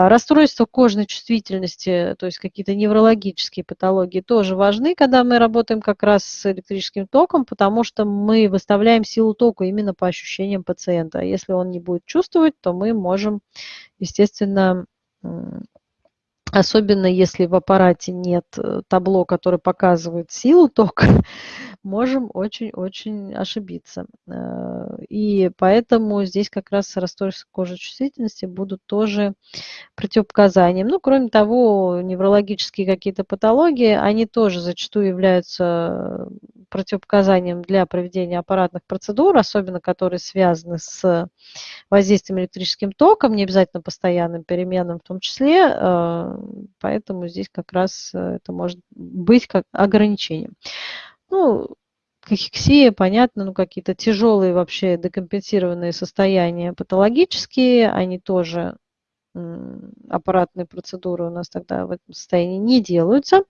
А, расстройства кожной чувствительности, то есть какие-то неврологические патологии тоже важны, когда мы работаем как раз с электрическим током, потому что мы выставляем силу тока именно по ощущениям пациента. Если он не будет чувствовать, то мы можем, естественно, особенно если в аппарате нет э, табло, которое показывает силу тока, можем очень-очень ошибиться. Э, и поэтому здесь как раз расстройства кожечувствительности будут тоже противопоказанием. Ну, кроме того, неврологические какие-то патологии, они тоже зачастую являются противопоказанием для проведения аппаратных процедур, особенно которые связаны с воздействием электрическим током, не обязательно постоянным переменным в том числе, э, поэтому здесь как раз это может быть как ограничением. Ну, кахексия, понятно, ну какие-то тяжелые вообще декомпенсированные состояния патологические, они тоже аппаратные процедуры у нас тогда в этом состоянии не делаются.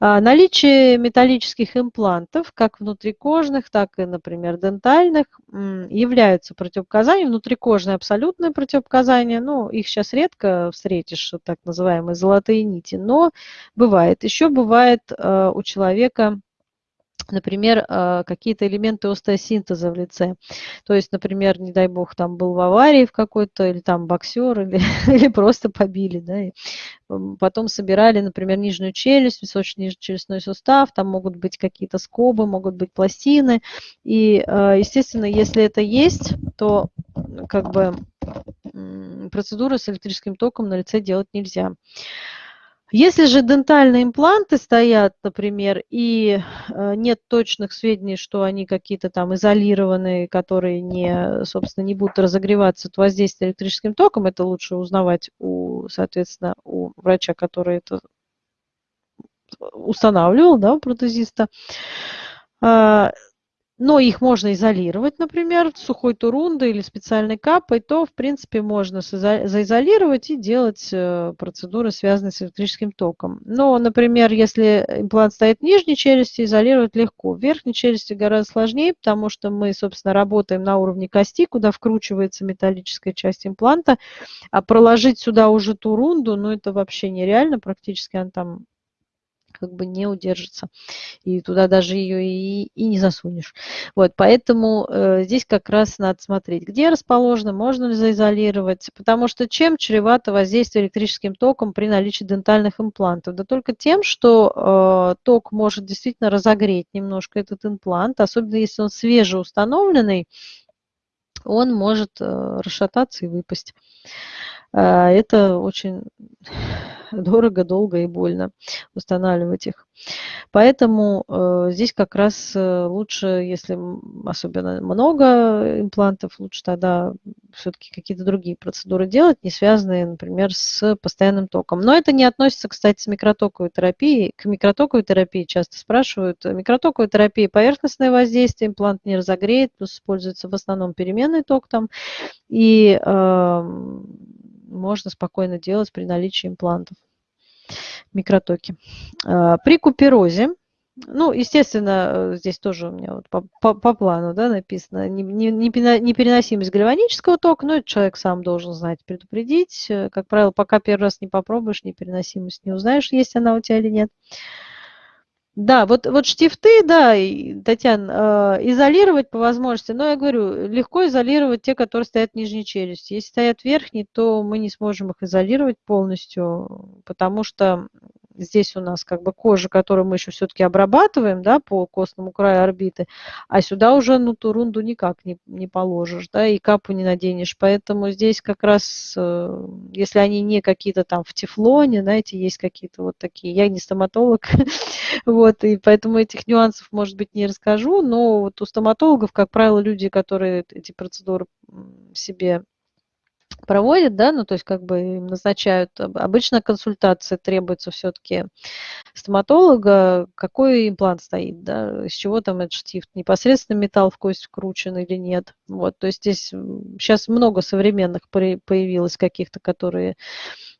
А, наличие металлических имплантов, как внутрикожных, так и, например, дентальных, являются противопоказанием. Внутрикожные абсолютное противопоказание, ну, их сейчас редко встретишь, так называемые золотые нити, но бывает. Еще бывает а, у человека например, а, какие-то элементы остеосинтеза в лице. То есть, например, не дай бог, там был в аварии в какой-то, или там боксер, или, или просто побили, да, и потом собирали, например, нижнюю челюсть, височно-нижнечелюстной сустав, там могут быть какие-то скобы, могут быть пластины, и, а, естественно, если это есть, то как бы процедуры с электрическим током на лице делать нельзя. Если же дентальные импланты стоят, например, и э, нет точных сведений, что они какие-то там изолированные, которые не, собственно, не будут разогреваться от воздействия электрическим током, это лучше узнавать у, соответственно, у врача, который это устанавливал, да, у протезиста. Но их можно изолировать, например, сухой турундой или специальной капой, то, в принципе, можно заизолировать и делать э, процедуры, связанные с электрическим током. Но, например, если имплант стоит в нижней челюсти, изолировать легко. В верхней челюсти гораздо сложнее, потому что мы, собственно, работаем на уровне кости, куда вкручивается металлическая часть импланта, а проложить сюда уже турунду, ну, это вообще нереально, практически она там как бы не удержится. И туда даже ее и, и не засунешь. Вот, поэтому э, здесь как раз надо смотреть, где расположено, можно ли заизолировать, потому что чем чревато воздействие электрическим током при наличии дентальных имплантов? Да только тем, что э, ток может действительно разогреть немножко этот имплант, особенно если он свежеустановленный, он может э, расшататься и выпасть. Э, это очень дорого, долго и больно устанавливать их. Поэтому э, здесь как раз э, лучше, если особенно много имплантов, лучше тогда все-таки какие-то другие процедуры делать, не связанные, например, с постоянным током. Но это не относится, кстати, с микротоковой терапией. К микротоковой терапии часто спрашивают. Микротоковая терапия поверхностное воздействие, имплант не разогреет, плюс используется в основном переменный ток там. И э, можно спокойно делать при наличии имплантов, микротоки. А, при куперозе, ну, естественно, э, здесь тоже у меня вот по, по, по плану да, написано, непереносимость гальванического тока, но это человек сам должен знать, предупредить. Э, как правило, пока первый раз не попробуешь, непереносимость не узнаешь, есть она у тебя или нет. Да, вот, вот штифты, да, Татьяна, э, изолировать по возможности, но я говорю, легко изолировать те, которые стоят в нижней челюсти. Если стоят верхние, то мы не сможем их изолировать полностью, потому что здесь у нас как бы кожа, которую мы еще все-таки обрабатываем, да, по костному краю орбиты, а сюда уже ну ту рунду никак не, не положишь, да, и капу не наденешь. Поэтому здесь как раз, э, если они не какие-то там в тефлоне, знаете, есть какие-то вот такие, я не стоматолог, вот, и поэтому этих нюансов, может быть, не расскажу, но вот у стоматологов, как правило, люди, которые эти процедуры себе проводят, да, ну, то есть как бы им назначают, обычно консультация требуется все-таки стоматолога, какой имплант стоит, да, из чего там этот штифт, непосредственно металл в кость вкручен или нет. Вот, то есть здесь сейчас много современных появилось каких-то, которые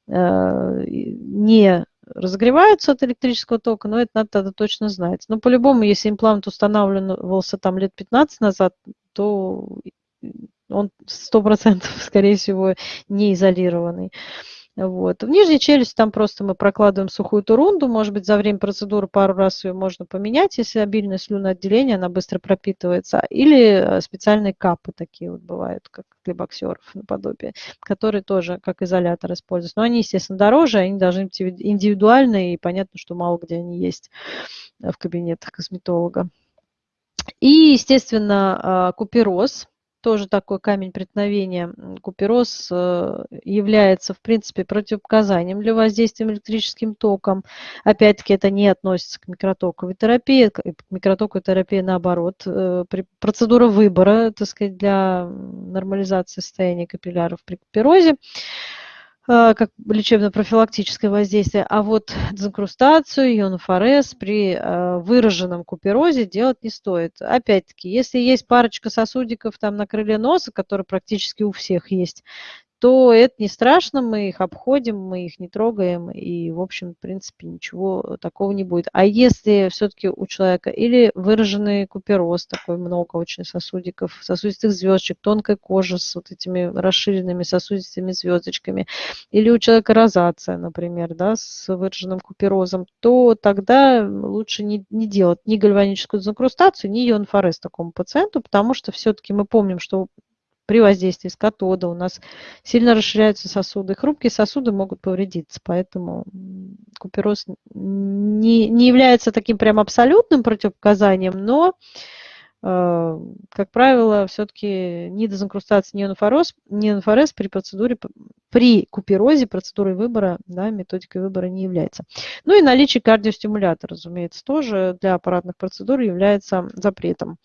э, не разогреваются от электрического тока, но это надо тогда точно знать. Но по-любому, если имплант устанавливался там лет 15 назад, то он сто процентов, скорее всего, не изолированный. Вот. В нижней челюсти там просто мы прокладываем сухую турунду, может быть, за время процедуры пару раз ее можно поменять, если обильное слюноотделение, она быстро пропитывается. Или э, специальные капы такие вот бывают, как для боксеров наподобие, которые тоже как изолятор используются. Но они, естественно, дороже, они должны быть индивидуальные, и понятно, что мало где они есть в кабинетах косметолога. И, естественно, а, купероз – тоже такой камень преткновения. Купероз э, является, в принципе, противопоказанием для воздействия электрическим током. Опять-таки, это не относится к микротоковой терапии. К микротоковой терапии, наоборот, э, процедура выбора, так сказать, для нормализации состояния капилляров при куперозе. А, как лечебно-профилактическое воздействие, а вот дезинкрустацию, ионофорез при а, выраженном куперозе делать не стоит. Опять-таки, если есть парочка сосудиков там на крыле носа, которые практически у всех есть, то это не страшно, мы их обходим, мы их не трогаем, и, в общем, в принципе, ничего такого не будет. А если все-таки у человека или выраженный купероз, такой много очень сосудиков, сосудистых звездочек, тонкая кожа с вот этими расширенными сосудистыми звездочками, или у человека розация, например, да, с выраженным куперозом, то тогда лучше не, не делать ни гальваническую дезинкрустацию, ни ионфорез такому пациенту, потому что все-таки мы помним, что при воздействии с катода у нас сильно расширяются сосуды. Хрупкие сосуды могут повредиться, поэтому купероз не, не является таким прям абсолютным противопоказанием, но, э, как правило, все-таки ни дезинкрустация, ни ионофорез, ни ионофорез при процедуре, при куперозе процедурой выбора, да, методикой выбора не является. Ну и наличие кардиостимулятора, разумеется, тоже для аппаратных процедур является запретом.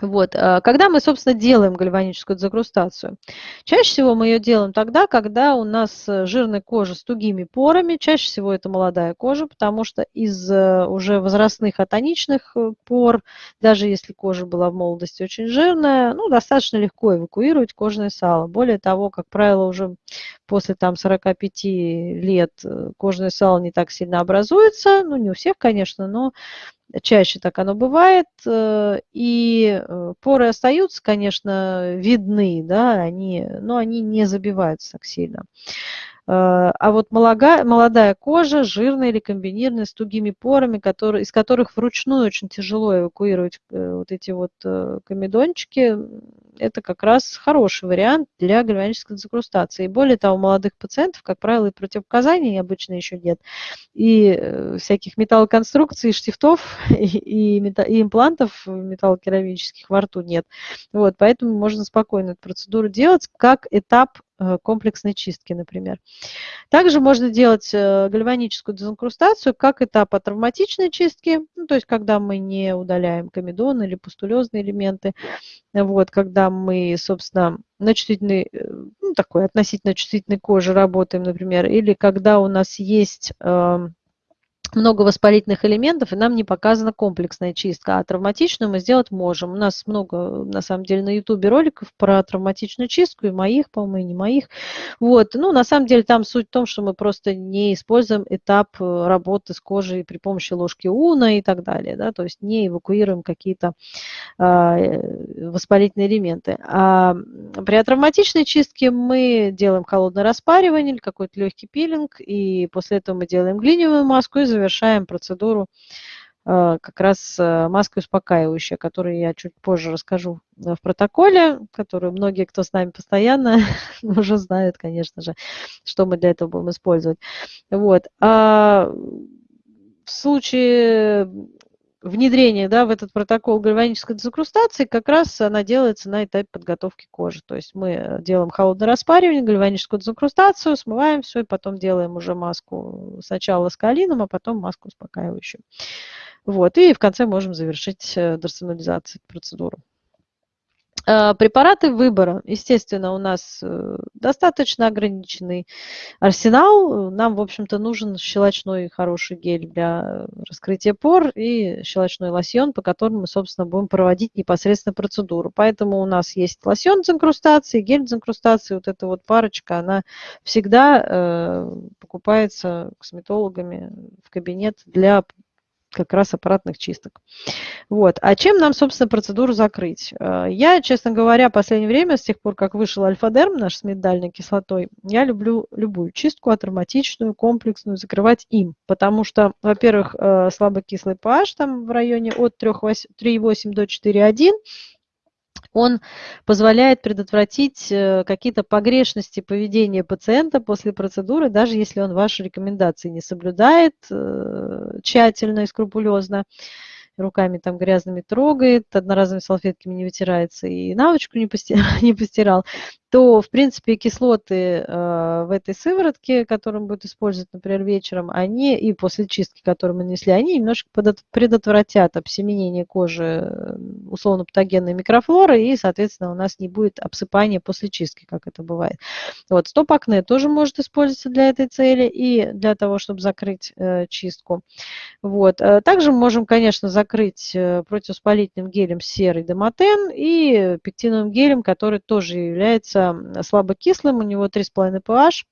Вот. А, когда мы, собственно, делаем гальваническую дезагрустацию? Чаще всего мы ее делаем тогда, когда у нас э, жирная кожа с тугими порами. Чаще всего это молодая кожа, потому что из э, уже возрастных атоничных э, пор, даже если кожа была в молодости очень жирная, ну, достаточно легко эвакуировать кожное сало. Более того, как правило, уже после там, 45 лет кожное сало не так сильно образуется. Ну, не у всех, конечно, но чаще так оно бывает, э, и э, поры остаются, конечно, видны, да, они, но они не забиваются так сильно. Э, а вот молодая, молодая кожа, жирная или комбинированная, с тугими порами, которые, из которых вручную очень тяжело эвакуировать вот эти вот комедончики, это как раз хороший вариант для гальванической дезинкрустации. И более того, у молодых пациентов, как правило, и противопоказаний обычно еще нет, и э, всяких металлоконструкций, штифтов и, и, и имплантов металлокерамических во рту нет. Вот, поэтому можно спокойно эту процедуру делать как этап Э, комплексной чистки, например. Также можно делать э, гальваническую дезинкрустацию как этап травматичной чистки, ну, то есть когда мы не удаляем комедон или пустулезные элементы, вот, когда мы, собственно, на чувствительной, э, ну, такой относительно чувствительной коже работаем, например, или когда у нас есть эм, много воспалительных элементов, и нам не показана комплексная чистка, а травматичную мы сделать можем. У нас много, на самом деле, на ютубе роликов про травматичную чистку, и моих, по-моему, и не моих. Вот. Ну, на самом деле, там суть в том, что мы просто не используем этап э, работы с кожей при помощи ложки уна и так далее, да, то есть не эвакуируем какие-то а, э, воспалительные элементы. А при травматичной чистке мы делаем холодное распаривание или какой-то легкий пилинг, и после этого мы делаем глиневую маску и завершаем процедуру э, как раз э, маской успокаивающая, которую я чуть позже расскажу в протоколе, которую многие, кто с нами постоянно, уже знают, конечно же, что мы для этого будем использовать. Вот. А в случае внедрение да, в этот протокол гальванической дезинкрустации, как раз она делается на этапе подготовки кожи. То есть мы э, делаем холодное распаривание, гальваническую дезинкрустацию, смываем все, и потом делаем уже маску сначала с калином, а потом маску успокаивающую. Вот, и в конце можем завершить э, дорсонализацию процедуру. Э, препараты выбора. Естественно, у нас э, достаточно ограниченный арсенал. Нам, в общем-то, нужен щелочной хороший гель для раскрытия пор и щелочной лосьон, по которому мы, собственно, будем проводить непосредственно процедуру. Поэтому у нас есть лосьон с инкрустацией, гель с инкрустацией. Вот эта вот парочка, она всегда э, покупается косметологами в кабинет для как раз аппаратных чисток. Вот. А чем нам, собственно, процедуру закрыть? Э, я, честно говоря, в последнее время, с тех пор, как вышел альфа-дерм наш с миндальной кислотой, я люблю любую чистку, ароматичную, комплексную, закрывать им. Потому что, во-первых, э, слабокислый pH там в районе от 3,8 до 4,1, он позволяет предотвратить э, какие-то погрешности поведения пациента после процедуры, даже если он ваши рекомендации не соблюдает э, тщательно и скрупулезно руками там грязными трогает, одноразовыми салфетками не вытирается и навычку не постирал, не постирал то, в принципе, кислоты э, в этой сыворотке, которую будет использовать, например, вечером, они и после чистки, которую мы нанесли, они немножко предотвратят обсеменение кожи условно-патогенной микрофлоры, и, соответственно, у нас не будет обсыпания после чистки, как это бывает. Вот, стоп-акне тоже может использоваться для этой цели и для того, чтобы закрыть э, чистку. Вот. Э, также мы можем, конечно, закрыть э, противоспалительным гелем серый домотен и пектиновым гелем, который тоже является слабокислым, у него 3,5 pH.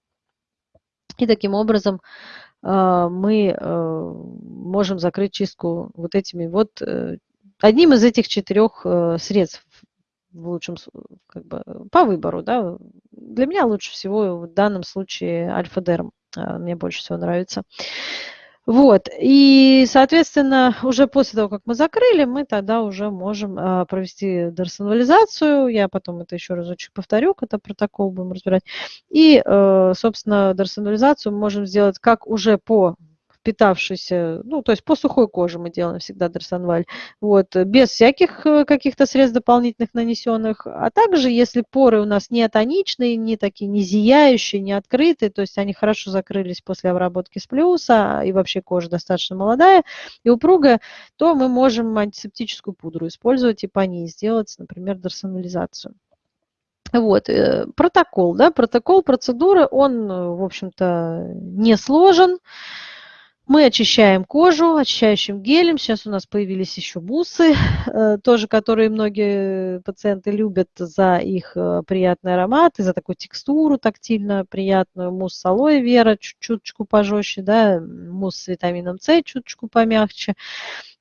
И таким образом э, мы э, можем закрыть чистку вот этими вот, одним из этих четырех средств в лучшем, как бы, по выбору, да. Для меня лучше всего в данном случае альфа-дерм, мне больше всего нравится. Вот, и, соответственно, уже после того, как мы закрыли, мы тогда уже можем а, провести дерсонализацию. Я потом это еще разочек повторю, когда протокол будем разбирать. И, э, собственно, дерсонализацию мы можем сделать как уже по впитавшийся, ну, то есть по сухой коже мы делаем всегда дросанваль, вот, без всяких э, каких-то средств дополнительных нанесенных, а также, если поры у нас не тоничные, не такие, не зияющие, не открытые, то есть они хорошо закрылись после обработки с плюса, и вообще кожа достаточно молодая и упругая, то мы можем антисептическую пудру использовать и по ней сделать, например, дерсонализацию. Вот, э, протокол, да, протокол процедуры, он, э, в общем-то, не сложен. Мы очищаем кожу очищающим гелем. Сейчас у нас появились еще бусы, э, тоже которые многие пациенты любят за их э, приятный аромат и за такую текстуру тактильно приятную. Мусс с алоэ вера чуть-чуточку пожестче, да, мусс с витамином С чуточку помягче.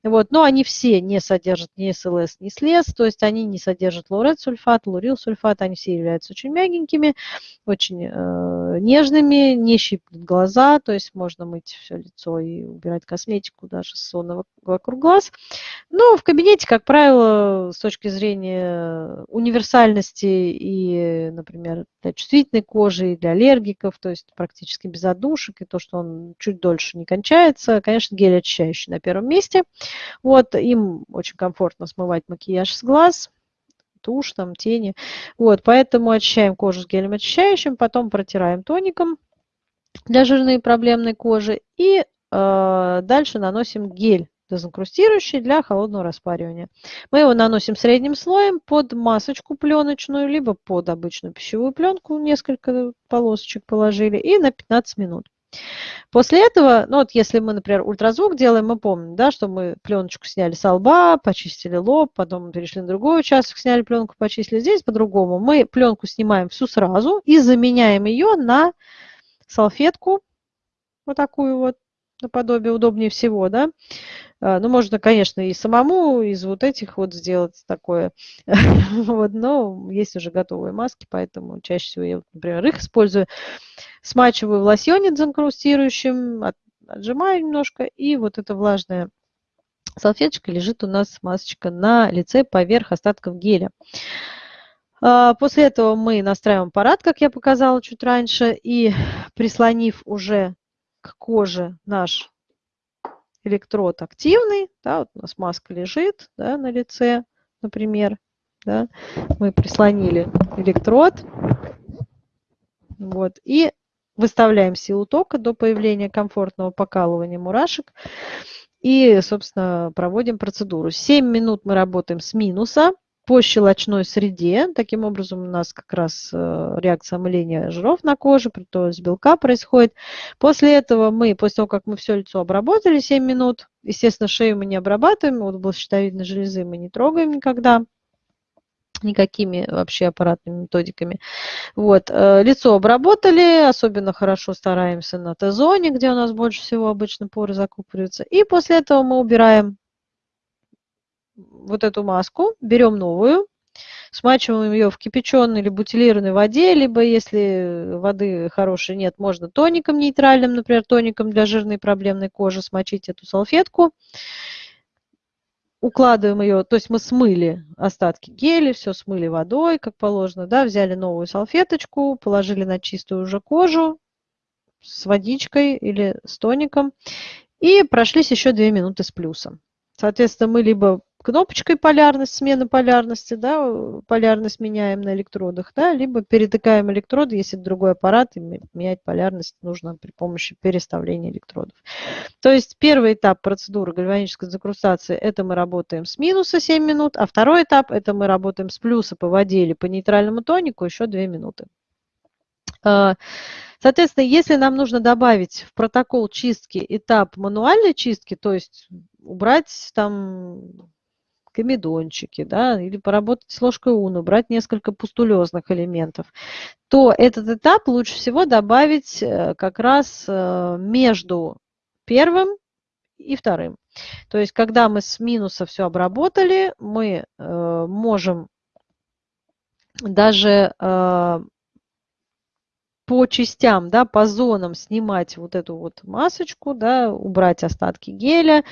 Вот, но они все не содержат ни СЛС, ни СЛЕС, то есть они не содержат лаурет-сульфат, лурил-сульфат, они все являются очень мягенькими, очень э, нежными, не щиплют глаза, то есть можно мыть все лицо и убирать косметику даже сонного вокруг глаз. Но в кабинете, как правило, с точки зрения универсальности и, например, для чувствительной кожи, и для аллергиков, то есть практически без отдушек, и то, что он чуть дольше не кончается, конечно, гель очищающий на первом месте – вот, им очень комфортно смывать макияж с глаз, тушь, там, тени. Вот, поэтому очищаем кожу с гелем очищающим, потом протираем тоником для жирной и проблемной кожи. И э, дальше наносим гель дезинкрустирующий для холодного распаривания. Мы его наносим средним слоем под масочку пленочную, либо под обычную пищевую пленку, несколько полосочек положили, и на 15 минут. После этого, ну вот если мы, например, ультразвук делаем, мы помним, да, что мы пленочку сняли с лба, почистили лоб, потом перешли на другой участок, сняли пленку, почистили здесь по-другому. Мы пленку снимаем всю сразу и заменяем ее на салфетку, вот такую вот, наподобие, удобнее всего, да. А, ну, можно, конечно, и самому из вот этих вот сделать такое, вот, но есть уже готовые маски, поэтому чаще всего я, например, их использую смачиваю в лосьоне дезинкрустирующим, отжимаю немножко, и вот эта влажная салфеточка лежит у нас масочка на лице поверх остатков геля. А, после этого мы настраиваем аппарат, как я показала чуть раньше, и прислонив уже к коже наш электрод активный, да, вот у нас маска лежит да, на лице, например, да, мы прислонили электрод, вот, и Выставляем силу тока до появления комфортного покалывания мурашек. И, собственно, проводим процедуру. 7 минут мы работаем с минуса. По щелочной среде. Таким образом, у нас как раз э, реакция омыления жиров на коже, то есть белка происходит. После этого мы, после того, как мы все лицо обработали 7 минут, естественно, шею мы не обрабатываем, вот область щитовидной железы мы не трогаем никогда никакими вообще аппаратными методиками. Вот. Э, лицо обработали, особенно хорошо стараемся на Т-зоне, где у нас больше всего обычно поры закупориваются. И после этого мы убираем вот эту маску, берем новую, смачиваем ее в кипяченой или бутилированной воде, либо если воды хорошей нет, можно тоником нейтральным, например, тоником для жирной проблемной кожи смочить эту салфетку. Укладываем ее, то есть мы смыли остатки геля, все смыли водой, как положено, да, взяли новую салфеточку, положили на чистую уже кожу с водичкой или с тоником и прошлись еще 2 минуты с плюсом. Соответственно, мы либо кнопочкой полярность, смена полярности, да, полярность меняем на электродах, да, либо перетыкаем электроды, если другой аппарат, и менять полярность нужно при помощи переставления электродов. То есть первый этап процедуры гальванической закрустации, это мы работаем с минуса 7 минут, а второй этап, это мы работаем с плюса по воде или по нейтральному тонику еще 2 минуты. А, соответственно, если нам нужно добавить в протокол чистки этап мануальной чистки, то есть убрать там комедончики, да, или поработать с ложкой уну, брать несколько пустулезных элементов, то этот этап лучше всего добавить э, как раз э, между первым и вторым. То есть, когда мы с минуса все обработали, мы э, можем даже по частям, да, по зонам снимать вот эту вот масочку, да, убрать остатки геля,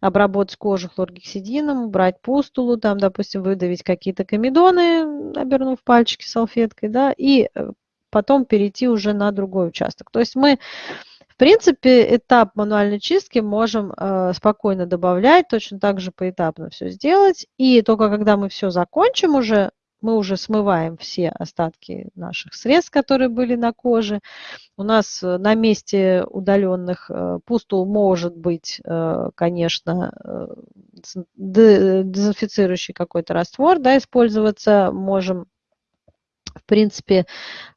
обработать кожу хлоргексидином, убрать пустулу, там, допустим, выдавить какие-то комедоны, обернув пальчики салфеткой, да, и э, потом перейти уже на другой участок. То есть мы, в принципе, этап мануальной чистки можем э, спокойно добавлять, точно так же поэтапно все сделать, и только когда мы все закончим уже, мы уже смываем все остатки наших средств, которые были на коже. У нас э, на месте удаленных э, пустул может быть, э, конечно, дезинфицирующий какой-то раствор да, использоваться. Можем, в принципе,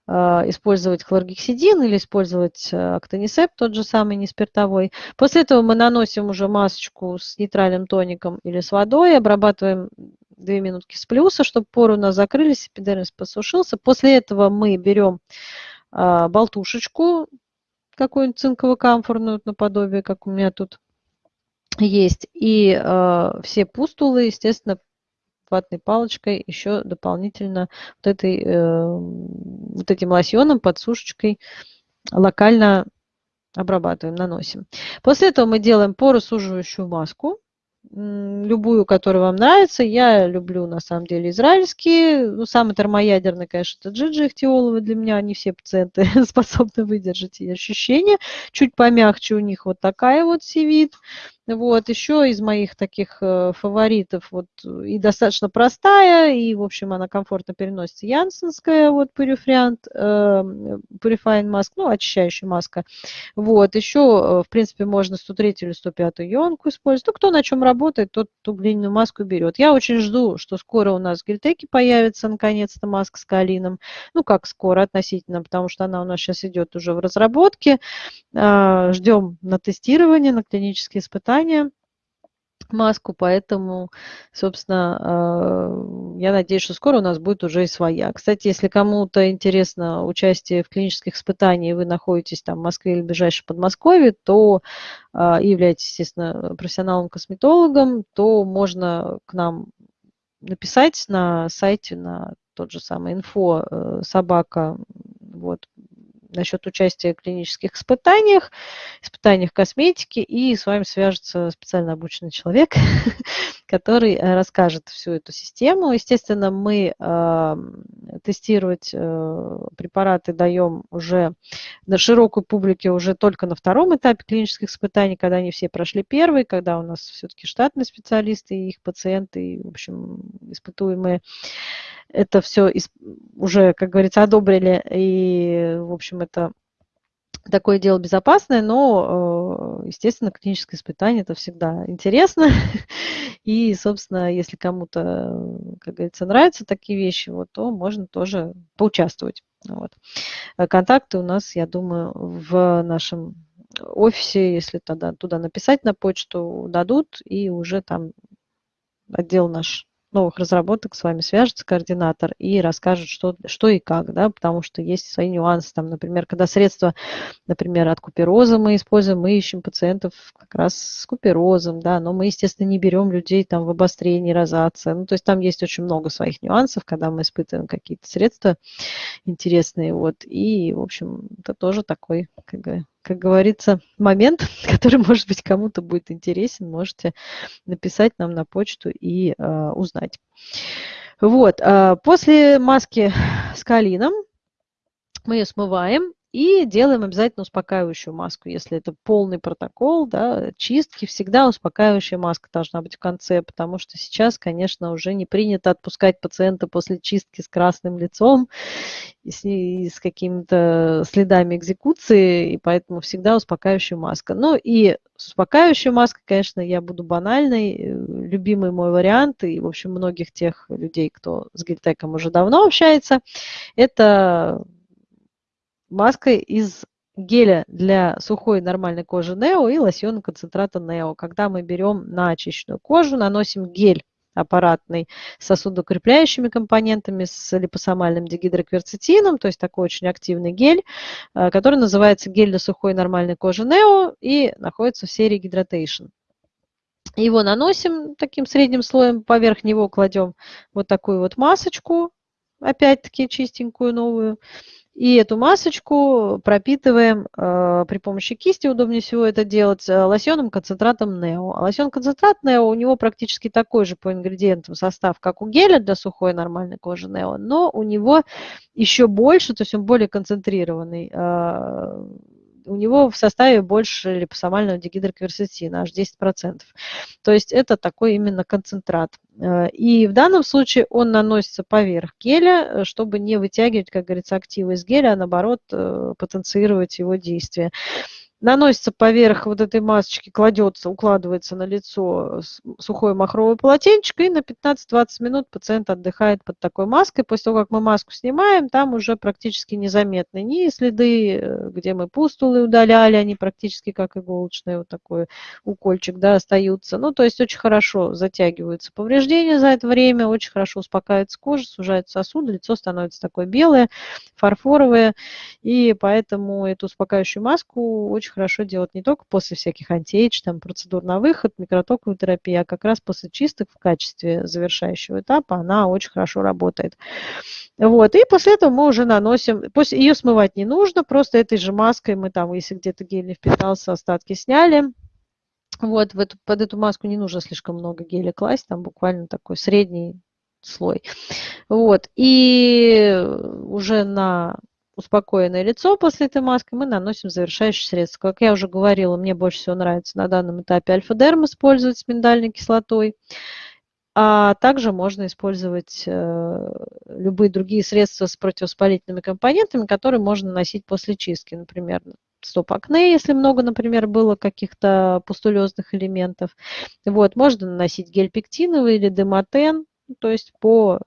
использовать хлоргексидин или использовать актонисеп, тот же самый неспиртовой. После этого мы наносим уже масочку с нейтральным тоником или с водой, обрабатываем 2 минутки с плюса, чтобы поры у нас закрылись, эпидермис посушился. После этого мы берем а, болтушечку, какую-нибудь цинково-камфорную наподобие, как у меня тут есть, и а, все пустулы, естественно, ватной палочкой еще дополнительно вот, этой, э, вот этим лосьоном, подсушечкой локально обрабатываем, наносим. После этого мы делаем поросуживающую маску любую, которая вам нравится. Я люблю, на самом деле, израильские. Ну, самый термоядерный, конечно, это джиджи ихтиоловы. Для меня не все пациенты способны выдержать эти ощущения. Чуть помягче у них вот такая вот сивит. Вот, еще из моих таких э, фаворитов, вот, и достаточно простая, и, в общем, она комфортно переносится, янсенская, вот, Purifiant, э, Purifying Mask, ну, очищающая маска. Вот, еще, э, в принципе, можно 103 или 105 ионку использовать. Ну, кто на чем работает, тот ту глиняную маску берет. Я очень жду, что скоро у нас в Гельтеке появится, наконец-то, маска с калином. Ну, как скоро относительно, потому что она у нас сейчас идет уже в разработке. А, ждем на тестирование, на клинические испытания испытания маску, поэтому, собственно, э, я надеюсь, что скоро у нас будет уже и своя. Кстати, если кому-то интересно участие в клинических испытаниях, вы находитесь там в Москве или в ближайшем Подмосковье, то э, и являетесь, естественно, профессионалом-косметологом, то можно к нам написать на сайте, на тот же самый инфо э, собака вот, насчет участия в клинических испытаниях, испытаниях косметики, и с вами свяжется специально обученный человек, который э, расскажет всю эту систему. Естественно, мы э, тестировать э, препараты даем уже на широкой публике уже только на втором этапе клинических испытаний, когда они все прошли первый, когда у нас все-таки штатные специалисты и их пациенты, и, в общем, испытуемые это все уже, как говорится, одобрили, и, в общем, это такое дело безопасное, но, э, естественно, клиническое испытание это всегда интересно. И, собственно, если кому-то, как говорится, нравятся такие вещи, вот, то можно тоже поучаствовать. Вот. Э, контакты у нас, я думаю, в нашем офисе, если тогда туда написать на почту, дадут, и уже там отдел наш новых разработок с вами свяжется координатор и расскажет, что, что и как, да, потому что есть свои нюансы. Там, например, когда средства, например, от купероза мы используем, мы ищем пациентов как раз с куперозом, да, но мы, естественно, не берем людей там в обострении, розация. Ну, то есть там есть очень много своих нюансов, когда мы испытываем какие-то средства интересные, вот, и, в общем, это тоже такой, как бы, как говорится, момент, который, может быть, кому-то будет интересен, можете написать нам на почту и э, узнать. Вот, э, после маски с калином мы ее смываем и делаем обязательно успокаивающую маску. Если это полный протокол да, чистки, всегда успокаивающая маска должна быть в конце, потому что сейчас, конечно, уже не принято отпускать пациента после чистки с красным лицом и с, с какими-то следами экзекуции, и поэтому всегда успокаивающая маска. Ну и с успокаивающей маской, конечно, я буду банальной, э, любимый мой вариант, и, в общем, многих тех людей, кто с гельтеком уже давно общается, это маска из геля для сухой нормальной кожи Нео и лосьона концентрата Нео. Когда мы берем на очищенную кожу, наносим гель аппаратный с сосудокрепляющими компонентами, с липосомальным дигидрокверцетином, то есть такой очень активный гель, э, который называется гель для сухой нормальной кожи Нео и находится в серии Hydration. Его наносим таким средним слоем, поверх него кладем вот такую вот масочку, опять-таки чистенькую новую, и эту масочку пропитываем э, при помощи кисти, удобнее всего это делать, э, лосьоном концентратом Нео. А лосьон концентрат Нео, у него практически такой же по ингредиентам состав, как у геля для сухой нормальной кожи Нео, но у него еще больше, то есть он более концентрированный. Э, у него в составе больше липосомального дигидрокверцетина, аж 10%. То есть это такой именно концентрат. Э, и в данном случае он наносится поверх геля, э, чтобы не вытягивать, как говорится, активы из геля, а наоборот э, потенцировать его действие наносится поверх вот этой масочки, кладется, укладывается на лицо сухое махровое полотенчик, и на 15-20 минут пациент отдыхает под такой маской. После того, как мы маску снимаем, там уже практически незаметны ни следы, э, где мы пустулы удаляли, они практически как иголочные, вот такой укольчик, да, остаются. Ну, то есть очень хорошо затягиваются повреждения за это время, очень хорошо успокаивается кожа, сужаются сосуды, лицо становится такое белое, фарфоровое, и поэтому эту успокаивающую маску очень очень хорошо делать не только после всяких антиэйдж, там, процедур на выход, микротоковой терапии, а как раз после чисток в качестве завершающего этапа она очень хорошо работает. Вот, и после этого мы уже наносим, после, ее смывать не нужно, просто этой же маской мы там, если где-то гель не впитался, остатки сняли, вот, в эту, под эту маску не нужно слишком много геля класть, там буквально такой средний слой. Вот, и уже на успокоенное лицо после этой маски, мы наносим завершающее средство. Как я уже говорила, мне больше всего нравится на данном этапе альфа-дерм использовать с миндальной кислотой. А также можно использовать э, любые другие средства с противовоспалительными компонентами, которые можно наносить после чистки. Например, стоп-акне, если много, например, было каких-то пустулезных элементов. Вот, можно наносить гель пектиновый или демотен, то есть по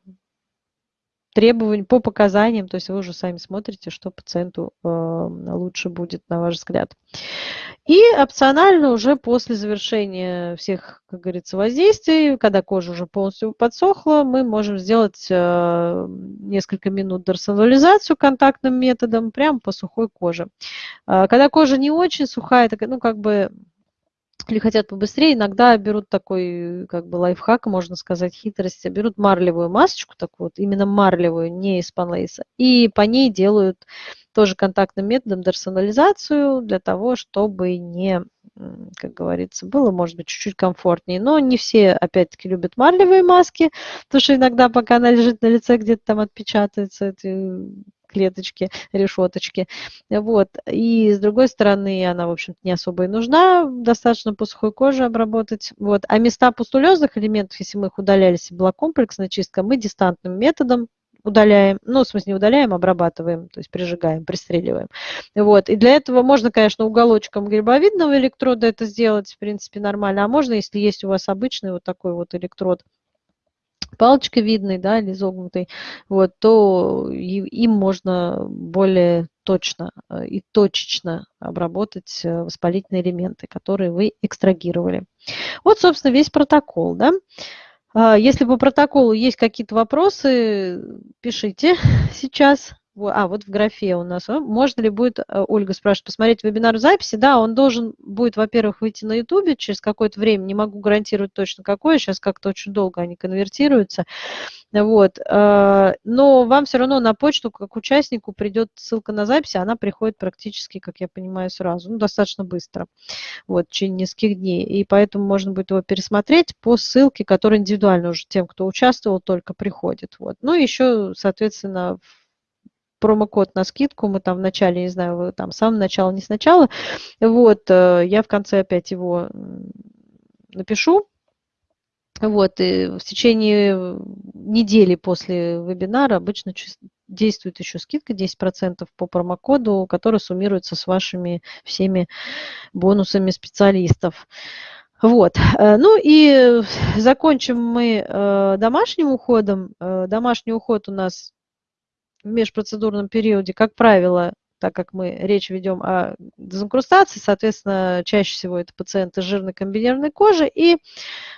требований, по показаниям, то есть вы уже сами смотрите, что пациенту э, лучше будет, на ваш взгляд. И опционально уже после завершения всех, как говорится, воздействий, когда кожа уже полностью подсохла, мы можем сделать э, несколько минут дорсонализацию контактным методом прямо по сухой коже. Э, когда кожа не очень сухая, ну как бы или хотят побыстрее, иногда берут такой, как бы лайфхак, можно сказать, хитрость, берут марлевую масочку, такую вот, именно марлевую, не из панлейса, и по ней делают тоже контактным методом дерсонализацию для того, чтобы не, как говорится, было, может быть, чуть-чуть комфортнее. Но не все, опять-таки, любят марлевые маски, потому что иногда, пока она лежит на лице, где-то там отпечатаются эти клеточки, решеточки. Вот. И с другой стороны, она, в общем-то, не особо и нужна, достаточно по сухой коже обработать. Вот. А места пустулезных элементов, если мы их удаляли, если комплексная чистка, мы дистантным методом удаляем, ну, в смысле, не удаляем, обрабатываем, то есть прижигаем, пристреливаем. Вот. И для этого можно, конечно, уголочком грибовидного электрода это сделать, в принципе, нормально. А можно, если есть у вас обычный вот такой вот электрод, палочкой видный, да, или изогнутый, вот, то им можно более точно э, и точечно обработать э, воспалительные элементы, которые вы экстрагировали. Вот, собственно, весь протокол, да. А, если по протоколу есть какие-то вопросы, пишите сейчас. А, вот в графе у нас. Можно ли будет, э, Ольга спрашивает, посмотреть вебинар в записи? Да, он должен будет, во-первых, выйти на YouTube через какое-то время. Не могу гарантировать точно какое. Сейчас как-то очень долго они конвертируются. Вот. Э, но вам все равно на почту, как участнику, придет ссылка на запись, она приходит практически, как я понимаю, сразу. Ну, достаточно быстро. Вот, в течение нескольких дней. И поэтому можно будет его пересмотреть по ссылке, которая индивидуально уже тем, кто участвовал, только приходит. Вот. Ну, еще, соответственно, промокод на скидку, мы там в начале, не знаю, там с самого начала, не сначала, вот, э, я в конце опять его напишу, вот, и в течение недели после вебинара обычно действует еще скидка 10% по промокоду, который суммируется с вашими всеми бонусами специалистов. Вот. Э, ну и закончим мы э, домашним уходом. Домашний уход у нас межпроцедурном периоде, как правило, так как мы речь ведем о дезинкрустации, соответственно, чаще всего это пациенты с жирной комбинированной кожи, и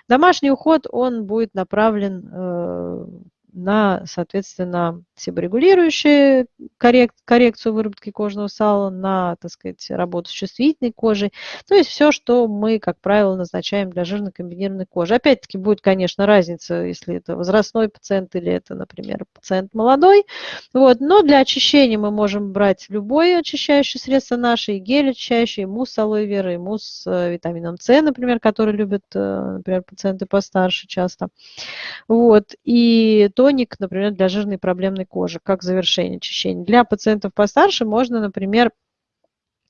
домашний уход, он будет направлен э, на, соответственно, себорегулирующую коррек, коррекцию выработки кожного сала, на, так сказать, работу с чувствительной кожей. То есть все, что мы, как правило, назначаем для жирно комбинированной кожи. Опять-таки будет, конечно, разница, если это возрастной пациент или это, например, пациент молодой. Вот. Но для очищения мы можем брать любое очищающее средство наше, и гель очищающий, и мусс алоэ вера, и мусс с э, витамином С, например, который любят, э, например, пациенты постарше часто. Вот. И тоник, например, для жирной проблемной кожи, как завершение очищения. Для пациентов постарше можно, например,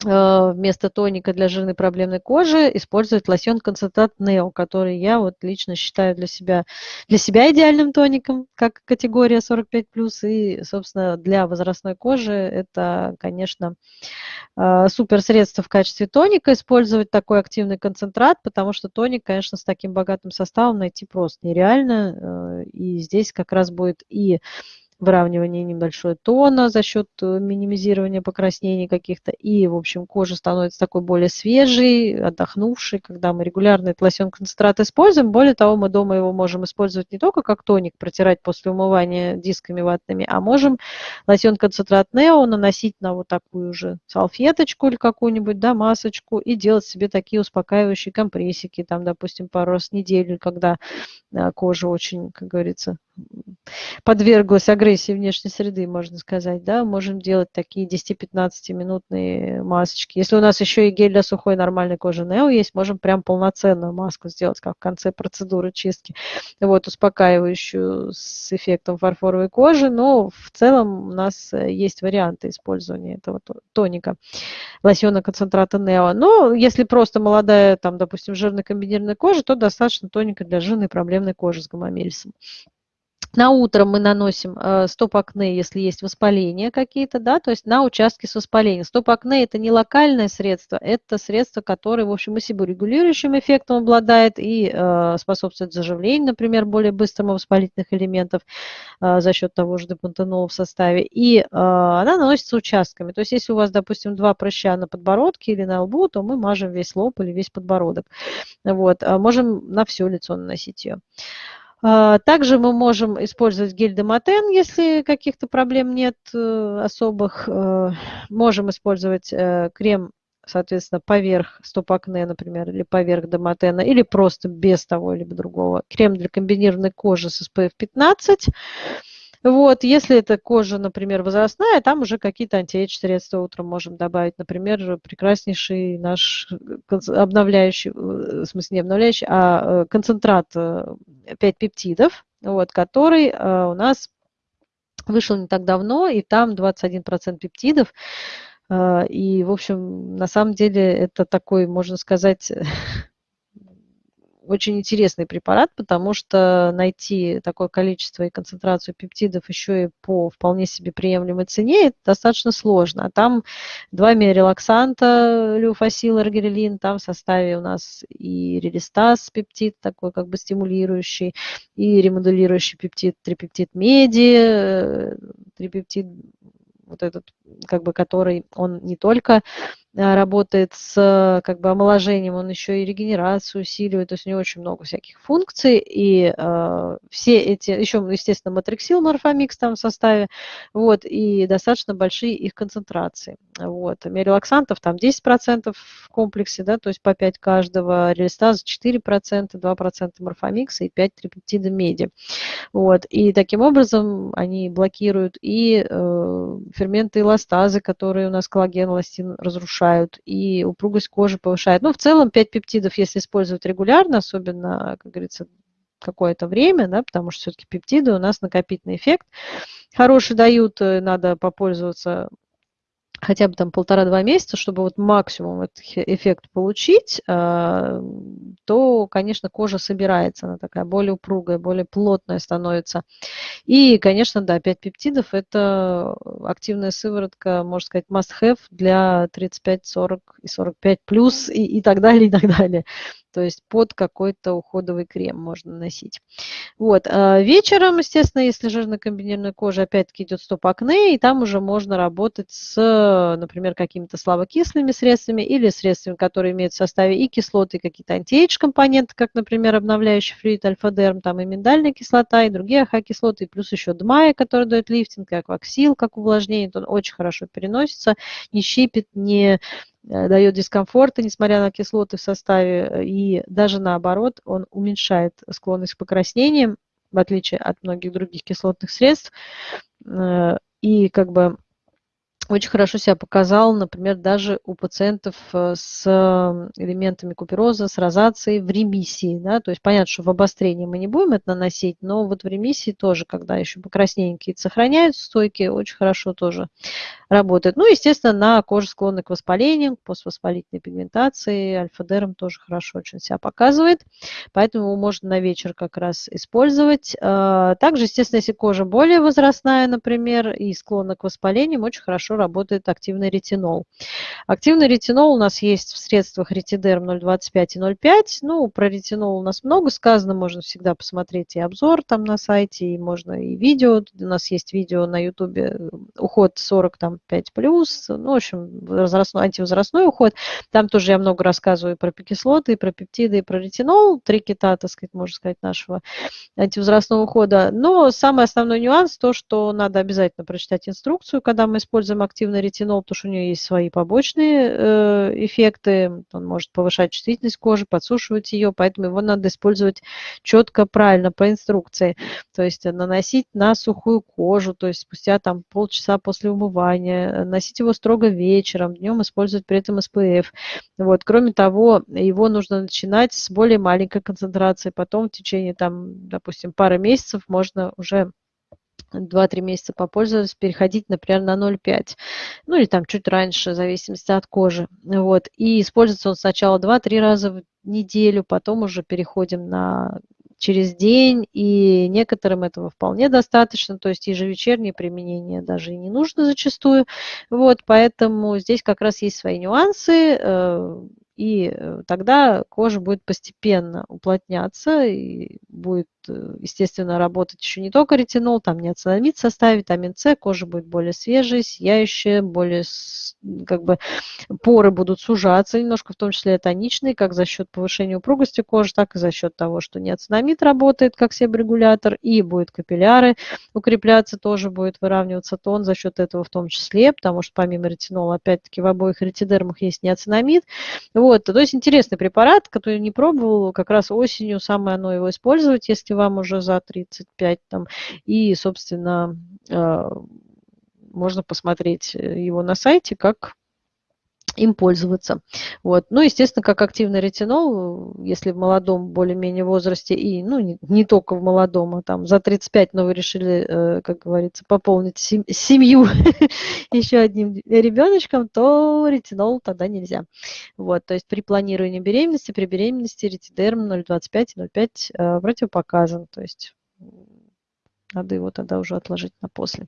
вместо тоника для жирной проблемной кожи использовать лосьон-концентрат Neo, который я вот лично считаю для себя, для себя идеальным тоником, как категория 45+, и, собственно, для возрастной кожи это, конечно, э, супер средство в качестве тоника. Использовать такой активный концентрат, потому что тоник, конечно, с таким богатым составом найти просто нереально, э, и здесь как раз будет и выравнивание небольшой тона за счет э, минимизирования покраснений каких-то. И, в общем, кожа становится такой более свежей, отдохнувшей, когда мы регулярно этот лосьон концентрат используем. Более того, мы дома его можем использовать не только как тоник, протирать после умывания дисками ватными, а можем лосьон концентрат Нео наносить на вот такую же салфеточку или какую-нибудь, да, масочку и делать себе такие успокаивающие компрессики, там, допустим, пару раз в неделю, когда э, кожа очень, как говорится, подверглась агрессии внешней среды, можно сказать, да, можем делать такие 10-15 минутные масочки. Если у нас еще и гель для сухой нормальной кожи Нео есть, можем прям полноценную маску сделать, как в конце процедуры чистки, вот, успокаивающую с эффектом фарфоровой кожи, но в целом у нас э, есть варианты использования этого тоника, лосьона концентрата Нео. Но если просто молодая, там, допустим, жирная комбинированная кожа, то достаточно тоника для жирной проблемной кожи с гомомельсом. На утро мы наносим э, стоп-акне, если есть воспаления какие-то, да, то есть на участке с воспалением. Стоп-акне – это не локальное средство, это средство, которое, в общем, и себорегулирующим эффектом обладает и э, способствует заживлению, например, более быстрому воспалительных элементов э, за счет того же депантенола в составе. И э, она наносится участками. То есть если у вас, допустим, два прыща на подбородке или на лбу, то мы мажем весь лоб или весь подбородок. Вот. А можем на все лицо наносить ее. А, также мы можем использовать гель Демотен, если каких-то проблем нет э, особых. Э, можем использовать э, крем, соответственно, поверх стоп-акне, например, или поверх Демотена, или просто без того либо другого. Крем для комбинированной кожи с SPF 15. Вот, если это кожа, например, возрастная, там уже какие-то антиэйдж средства утром можем добавить. Например, прекраснейший наш обновляющий, в смысле не обновляющий, а концентрат 5 пептидов, вот, который э, у нас вышел не так давно, и там 21% пептидов. Э, и, в общем, на самом деле это такой, можно сказать, очень интересный препарат, потому что найти такое количество и концентрацию пептидов еще и по вполне себе приемлемой цене достаточно сложно. А там два миорелаксанта, люфасил, аргирелин, там в составе у нас и релистаз пептид, такой как бы стимулирующий, и ремодулирующий пептид, трипептид меди, э, трипептид вот этот, как бы, который он не только работает с как бы омоложением, он еще и регенерацию усиливает, то есть у него очень много всяких функций, и э, все эти, еще, естественно, матриксил, морфомикс там в составе, вот, и достаточно большие их концентрации, вот, мирелаксантов там 10% в комплексе, да, то есть по 5 каждого, релистаза 4%, 2% морфомикса и 5 трипептида меди, вот, и таким образом они блокируют и э, ферменты эластазы, которые у нас коллаген, эластин разрушают, улучшают, и упругость кожи повышает. Ну, в целом 5 пептидов, если использовать регулярно, особенно, как говорится, какое-то время, да, потому что все-таки пептиды у нас накопительный эффект хороший дают, э, надо попользоваться хотя бы там полтора-два месяца, чтобы вот максимум этот эффект получить, а, то, конечно, кожа собирается, она такая более упругая, более плотная становится. И, конечно, да, 5 пептидов – это активная сыворотка, можно сказать, must-have для 35, 40 и 45 плюс и, и так далее, и так далее то есть под какой-то уходовый крем можно носить. Вот. А вечером, естественно, если жирно-комбинированная кожа, опять-таки идет стоп-акне, и там уже можно работать с, например, какими-то слабокислыми средствами или средствами, которые имеют в составе и кислоты, и какие-то антиэйдж компоненты, как, например, обновляющий флюид альфа-дерм, там и миндальная кислота, и другие АХ-кислоты, и плюс еще дмая, который дает лифтинг, и акваксил, как увлажнение, он очень хорошо переносится, не щипит, не дает дискомфорта, несмотря на кислоты в составе, э, и даже наоборот, он уменьшает склонность к покраснениям, в отличие от многих других кислотных средств. Э, и как бы очень хорошо себя показал, например, даже у пациентов э, с элементами купероза, с розацией в ремиссии. Да? То есть понятно, что в обострении мы не будем это наносить, но вот в ремиссии тоже, когда еще покраснения какие-то сохраняются стойкие, очень хорошо тоже работает. Ну, естественно, на коже склонны к воспалению, к поствоспалительной пигментации, альфа-дерм тоже хорошо очень себя показывает, поэтому его можно на вечер как раз использовать. А, также, естественно, если кожа более возрастная, например, и склонна к воспалениям, очень хорошо работает активный ретинол. Активный ретинол у нас есть в средствах ретидерм 0,25 и 0,5. Ну, про ретинол у нас много сказано, можно всегда посмотреть и обзор там на сайте, и можно и видео. У нас есть видео на ютубе уход 40 там 5 плюс, ну, в общем, возрастной, антивозрастной уход. Там тоже я много рассказываю про кислоты, и про пептиды, про ретинол. Три кита, так сказать, можно сказать, нашего антивозрастного ухода. Но самый основной нюанс то, что надо обязательно прочитать инструкцию, когда мы используем активный ретинол, потому что у него есть свои побочные э, эффекты. Он может повышать чувствительность кожи, подсушивать ее, поэтому его надо использовать четко, правильно, по инструкции. То есть наносить на сухую кожу, то есть спустя там полчаса после умывания, носить его строго вечером, днем использовать при этом SPF. Вот. Кроме того, его нужно начинать с более маленькой концентрацией, потом в течение, там, допустим, пары месяцев можно уже 2-3 месяца попользоваться, переходить, например, на 0,5. Ну или там чуть раньше, в зависимости от кожи. Вот. И используется он сначала 2-3 раза в неделю, потом уже переходим на через день, и некоторым этого вполне достаточно, то есть ежевечернее применение даже и не нужно зачастую. Вот, поэтому здесь как раз есть свои нюансы. Э, и э, тогда кожа будет постепенно уплотняться, и будет, естественно, работать еще не только ретинол, там неоцинамид в составе, витамин С, кожа будет более свежая, сияющая, более, как бы, поры будут сужаться немножко, в том числе тоничные, как за счет повышения упругости кожи, так и за счет того, что неоцинамид работает как себорегулятор, и будет капилляры укрепляться, тоже будет выравниваться тон за счет этого в том числе, потому что помимо ретинола, опять-таки, в обоих ретидермах есть неоцинамид. Вот, то есть интересный препарат, который не пробовал, как раз осенью самое оно его использовать, если вам уже за 35 там, и, собственно, э, можно посмотреть его на сайте, как им пользоваться. Вот. Ну, естественно, как активный ретинол, если в молодом более-менее возрасте, и ну, не, не только в молодом, а там за 35, но вы решили, э, как говорится, пополнить семью еще одним ребеночком, то ретинол тогда нельзя. Вот. То есть при планировании беременности, при беременности ретидерм 0,25 и 0,5 э, противопоказан. То есть надо его тогда уже отложить на после.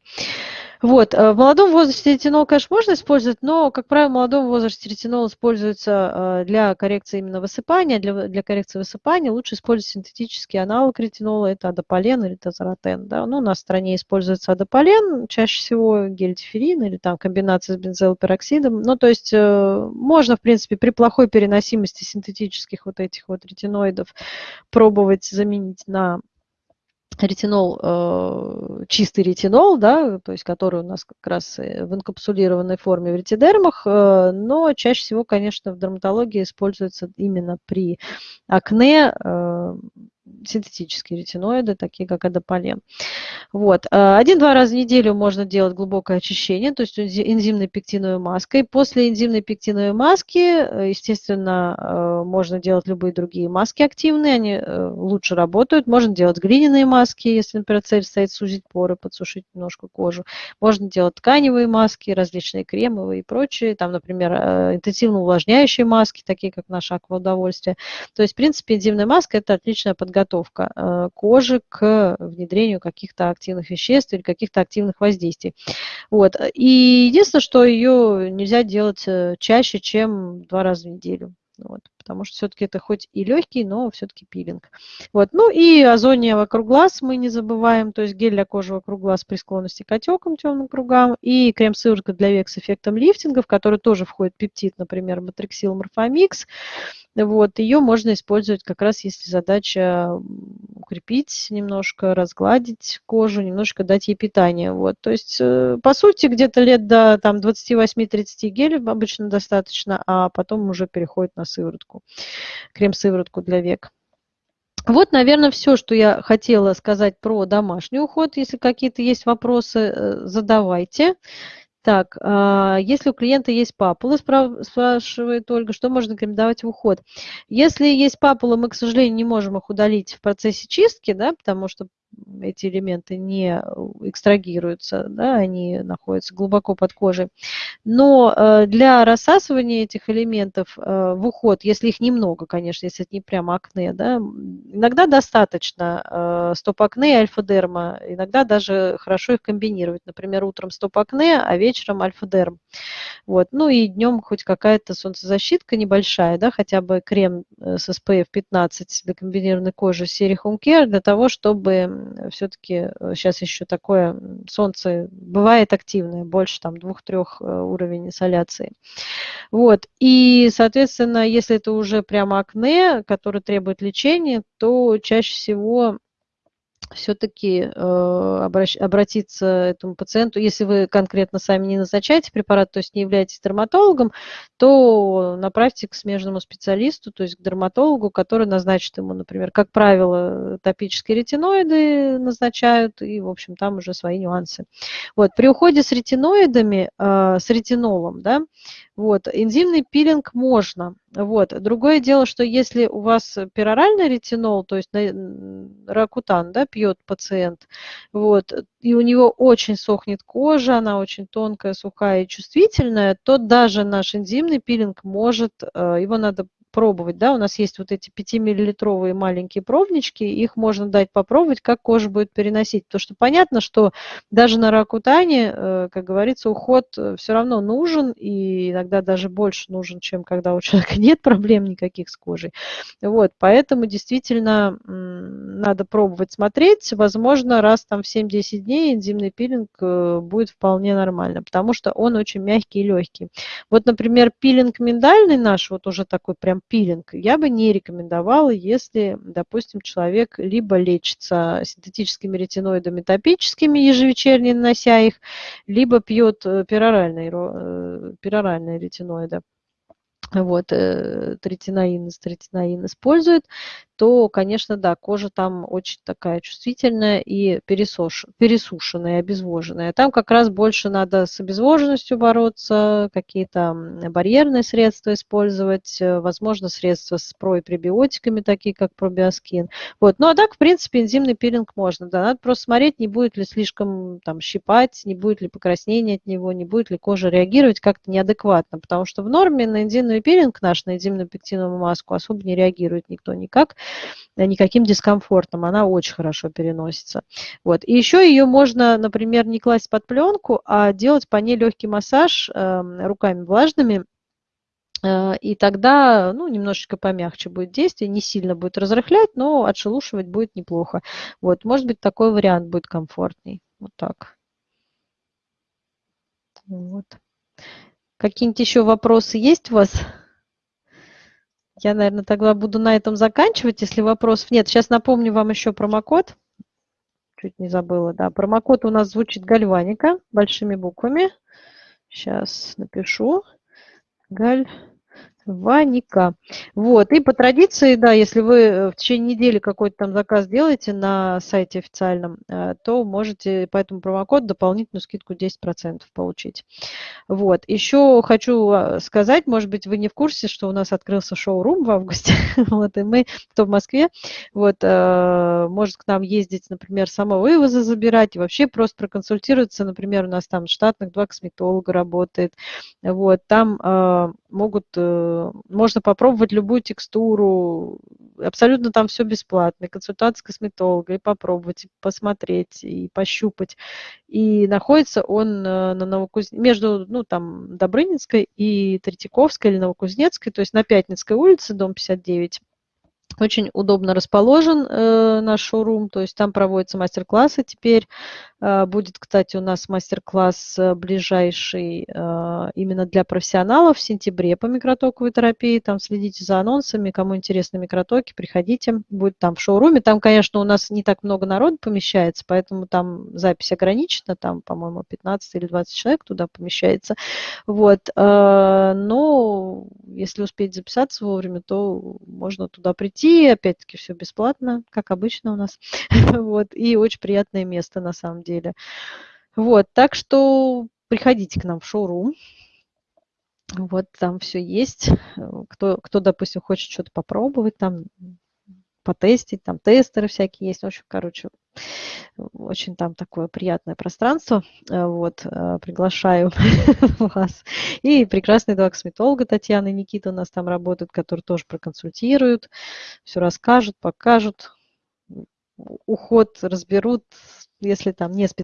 Вот. Э, в молодом возрасте ретинол, конечно, можно использовать, но, как правило, в молодом возрасте ретинол используется э, для коррекции именно высыпания. Для, для коррекции высыпания лучше использовать синтетический аналог ретинола, это адополен или тазоротен. Да? Ну, у нас в стране используется адополен, чаще всего гель-диферин или там комбинация с бензоилпероксидом. Ну, то есть э, можно, в принципе, при плохой переносимости синтетических вот этих вот ретиноидов пробовать заменить на ретинол, э, чистый ретинол, да, то есть который у нас как раз в инкапсулированной форме в ретидермах, э, но чаще всего, конечно, в дерматологии используется именно при акне э, синтетические ретиноиды, такие как адополен. Вот. Э, один-два раза в неделю можно делать глубокое очищение, то есть энзимной пектиновой маской. После энзимной пектиновой маски, э, естественно, э, можно делать любые другие маски активные, они лучше работают. Можно делать глиняные маски, если, например, цель стоит сузить поры, подсушить немножко кожу. Можно делать тканевые маски, различные кремовые и прочие. Там, например, интенсивно увлажняющие маски, такие как наше акваудовольствие. То есть, в принципе, энзимная маска – это отличная подготовка подготовка э, кожи к внедрению каких-то активных веществ или каких-то активных воздействий. Вот. И единственное, что ее нельзя делать э, чаще, чем два раза в неделю. Вот, потому что все-таки это хоть и легкий, но все-таки пилинг. Вот, ну и озония вокруг глаз мы не забываем, то есть гель для кожи вокруг глаз при склонности к отекам, темным кругам, и крем-сыворотка для век с эффектом лифтинга, в который тоже входит пептид, например, матриксил морфомикс. Вот, ее можно использовать как раз, если задача укрепить немножко, разгладить кожу, немножко дать ей питание. Вот, то есть, э, по сути, где-то лет до там, 28-30 гелей обычно достаточно, а потом уже переходит на сыворотку, крем-сыворотку для век. Вот, наверное, все, что я хотела сказать про домашний уход. Если какие-то есть вопросы, э, задавайте. Так, а, если у клиента есть папула, спрашивает Ольга, что можно рекомендовать в уход? Если есть папула, мы, к сожалению, не можем их удалить в процессе чистки, да, потому что эти элементы не экстрагируются, да, они находятся глубоко под кожей. Но э, для рассасывания этих элементов э, в уход, если их немного, конечно, если это не прямо акне, да, иногда достаточно э, стоп-акне и альфа-дерма, иногда даже хорошо их комбинировать. Например, утром стоп-акне, а вечером альфа-дерм. Вот. Ну и днем хоть какая-то солнцезащитка небольшая, да, хотя бы крем с SPF 15 для комбинированной кожи серии Home Care для того, чтобы все-таки сейчас э, еще такое солнце бывает активное, больше там двух-трех э, уровней инсоляции. Вот. И, соответственно, если это уже прямо акне, которое требует лечения, то чаще всего все-таки э, обратиться этому пациенту, если вы конкретно сами не назначаете препарат, то есть не являетесь дерматологом, то направьте к смежному специалисту, то есть к дерматологу, который назначит ему, например, как правило, топические ретиноиды назначают, и, в общем, там уже свои нюансы. Вот, при уходе с ретиноидами, э, с ретинолом, да, вот, энзимный пилинг можно. Вот. Другое дело, что если у вас пероральный ретинол, то есть ракутан, да, пьет пациент, вот, и у него очень сохнет кожа, она очень тонкая, сухая и чувствительная, то даже наш энзимный пилинг может, э, его надо пробовать, да, у нас есть вот эти 5-миллилитровые маленькие пробнички, их можно дать попробовать, как кожа будет переносить, потому что понятно, что даже на ракутане, э, как говорится, уход э, все равно нужен, и иногда даже больше нужен, чем когда у человека нет проблем никаких с кожей. Вот, поэтому действительно надо пробовать смотреть, возможно, раз там в 7-10 дней энзимный пилинг э, будет вполне нормально, потому что он очень мягкий и легкий. Вот, например, пилинг миндальный наш, вот уже такой прям пилинг. Я бы не рекомендовала, если, допустим, человек либо лечится синтетическими ретиноидами топическими, ежевечерне нанося их, либо пьет э, пероральные, э, пероральные ретиноиды. Вот, э, третинаин, третинаин использует, то, конечно, да, кожа там очень такая чувствительная и пересуш... пересушенная, обезвоженная. Там как раз больше надо с обезвоженностью бороться, какие-то барьерные средства использовать, э, возможно, средства с про- такие как пробиоскин. Вот. Ну а так, в принципе, энзимный пилинг можно. Да. Надо просто смотреть, не будет ли слишком там щипать, не будет ли покраснения от него, не будет ли кожа реагировать как-то неадекватно. Потому что в норме на энзимный пилинг наш, на энзимную пектиновую маску особо не реагирует никто никак, никаким дискомфортом. Она очень хорошо переносится. Вот. И еще ее можно, например, не класть под пленку, а делать по ней легкий массаж э, руками влажными, Э, и тогда ну, немножечко помягче будет действие, не сильно будет разрыхлять, но отшелушивать будет неплохо. Вот, может быть, такой вариант будет комфортней. Вот так. Вот. Какие-нибудь еще вопросы есть у вас? Я, наверное, тогда буду на этом заканчивать, если вопросов нет. Сейчас напомню вам еще промокод. Чуть не забыла, да. Промокод у нас звучит гальваника большими буквами. Сейчас напишу. Галь Ваника. Вот. И по традиции, да, если вы э, в течение недели какой-то там заказ делаете на сайте официальном, э, то можете по этому промокоду дополнительную скидку 10% получить. Вот. Еще хочу а, сказать, может быть, вы не в курсе, что у нас открылся шоу-рум в августе. вот, и мы, кто в Москве, вот, э, может к нам ездить, например, самовывозы забирать и вообще просто проконсультироваться. Например, у нас там штатных два косметолога работает. Вот, там могут можно попробовать любую текстуру, абсолютно там все бесплатно, консультация с косметологом, и попробовать, и посмотреть, и пощупать. И находится он э, на Новокуз... между ну, там, Добрынинской и Третьяковской или Новокузнецкой, то есть на Пятницкой улице, дом 59. Очень удобно расположен э, наш шоурум, то есть там проводятся мастер-классы теперь. Э, будет, кстати, у нас мастер-класс э, ближайший э, именно для профессионалов в сентябре по микротоковой терапии. Там следите за анонсами, кому интересны микротоки, приходите. Будет там в шоуруме. Там, конечно, у нас не так много народу помещается, поэтому там запись ограничена. Там, по-моему, 15 или 20 человек туда помещается. Вот. Э, но если успеть записаться вовремя, то можно туда прийти. Опять-таки все бесплатно, как обычно у нас. вот. И очень приятное место на самом деле. Вот. Так что приходите к нам в шоурум. Вот там все есть. Кто, кто допустим, хочет что-то попробовать, там потестить, там тестеры всякие есть. В общем, короче, очень там такое приятное пространство. Э, вот, э, приглашаю вас. И прекрасные два косметолога Татьяна и Никита у нас там работают, которые тоже проконсультируют, все расскажут, покажут, уход разберут, если там не специально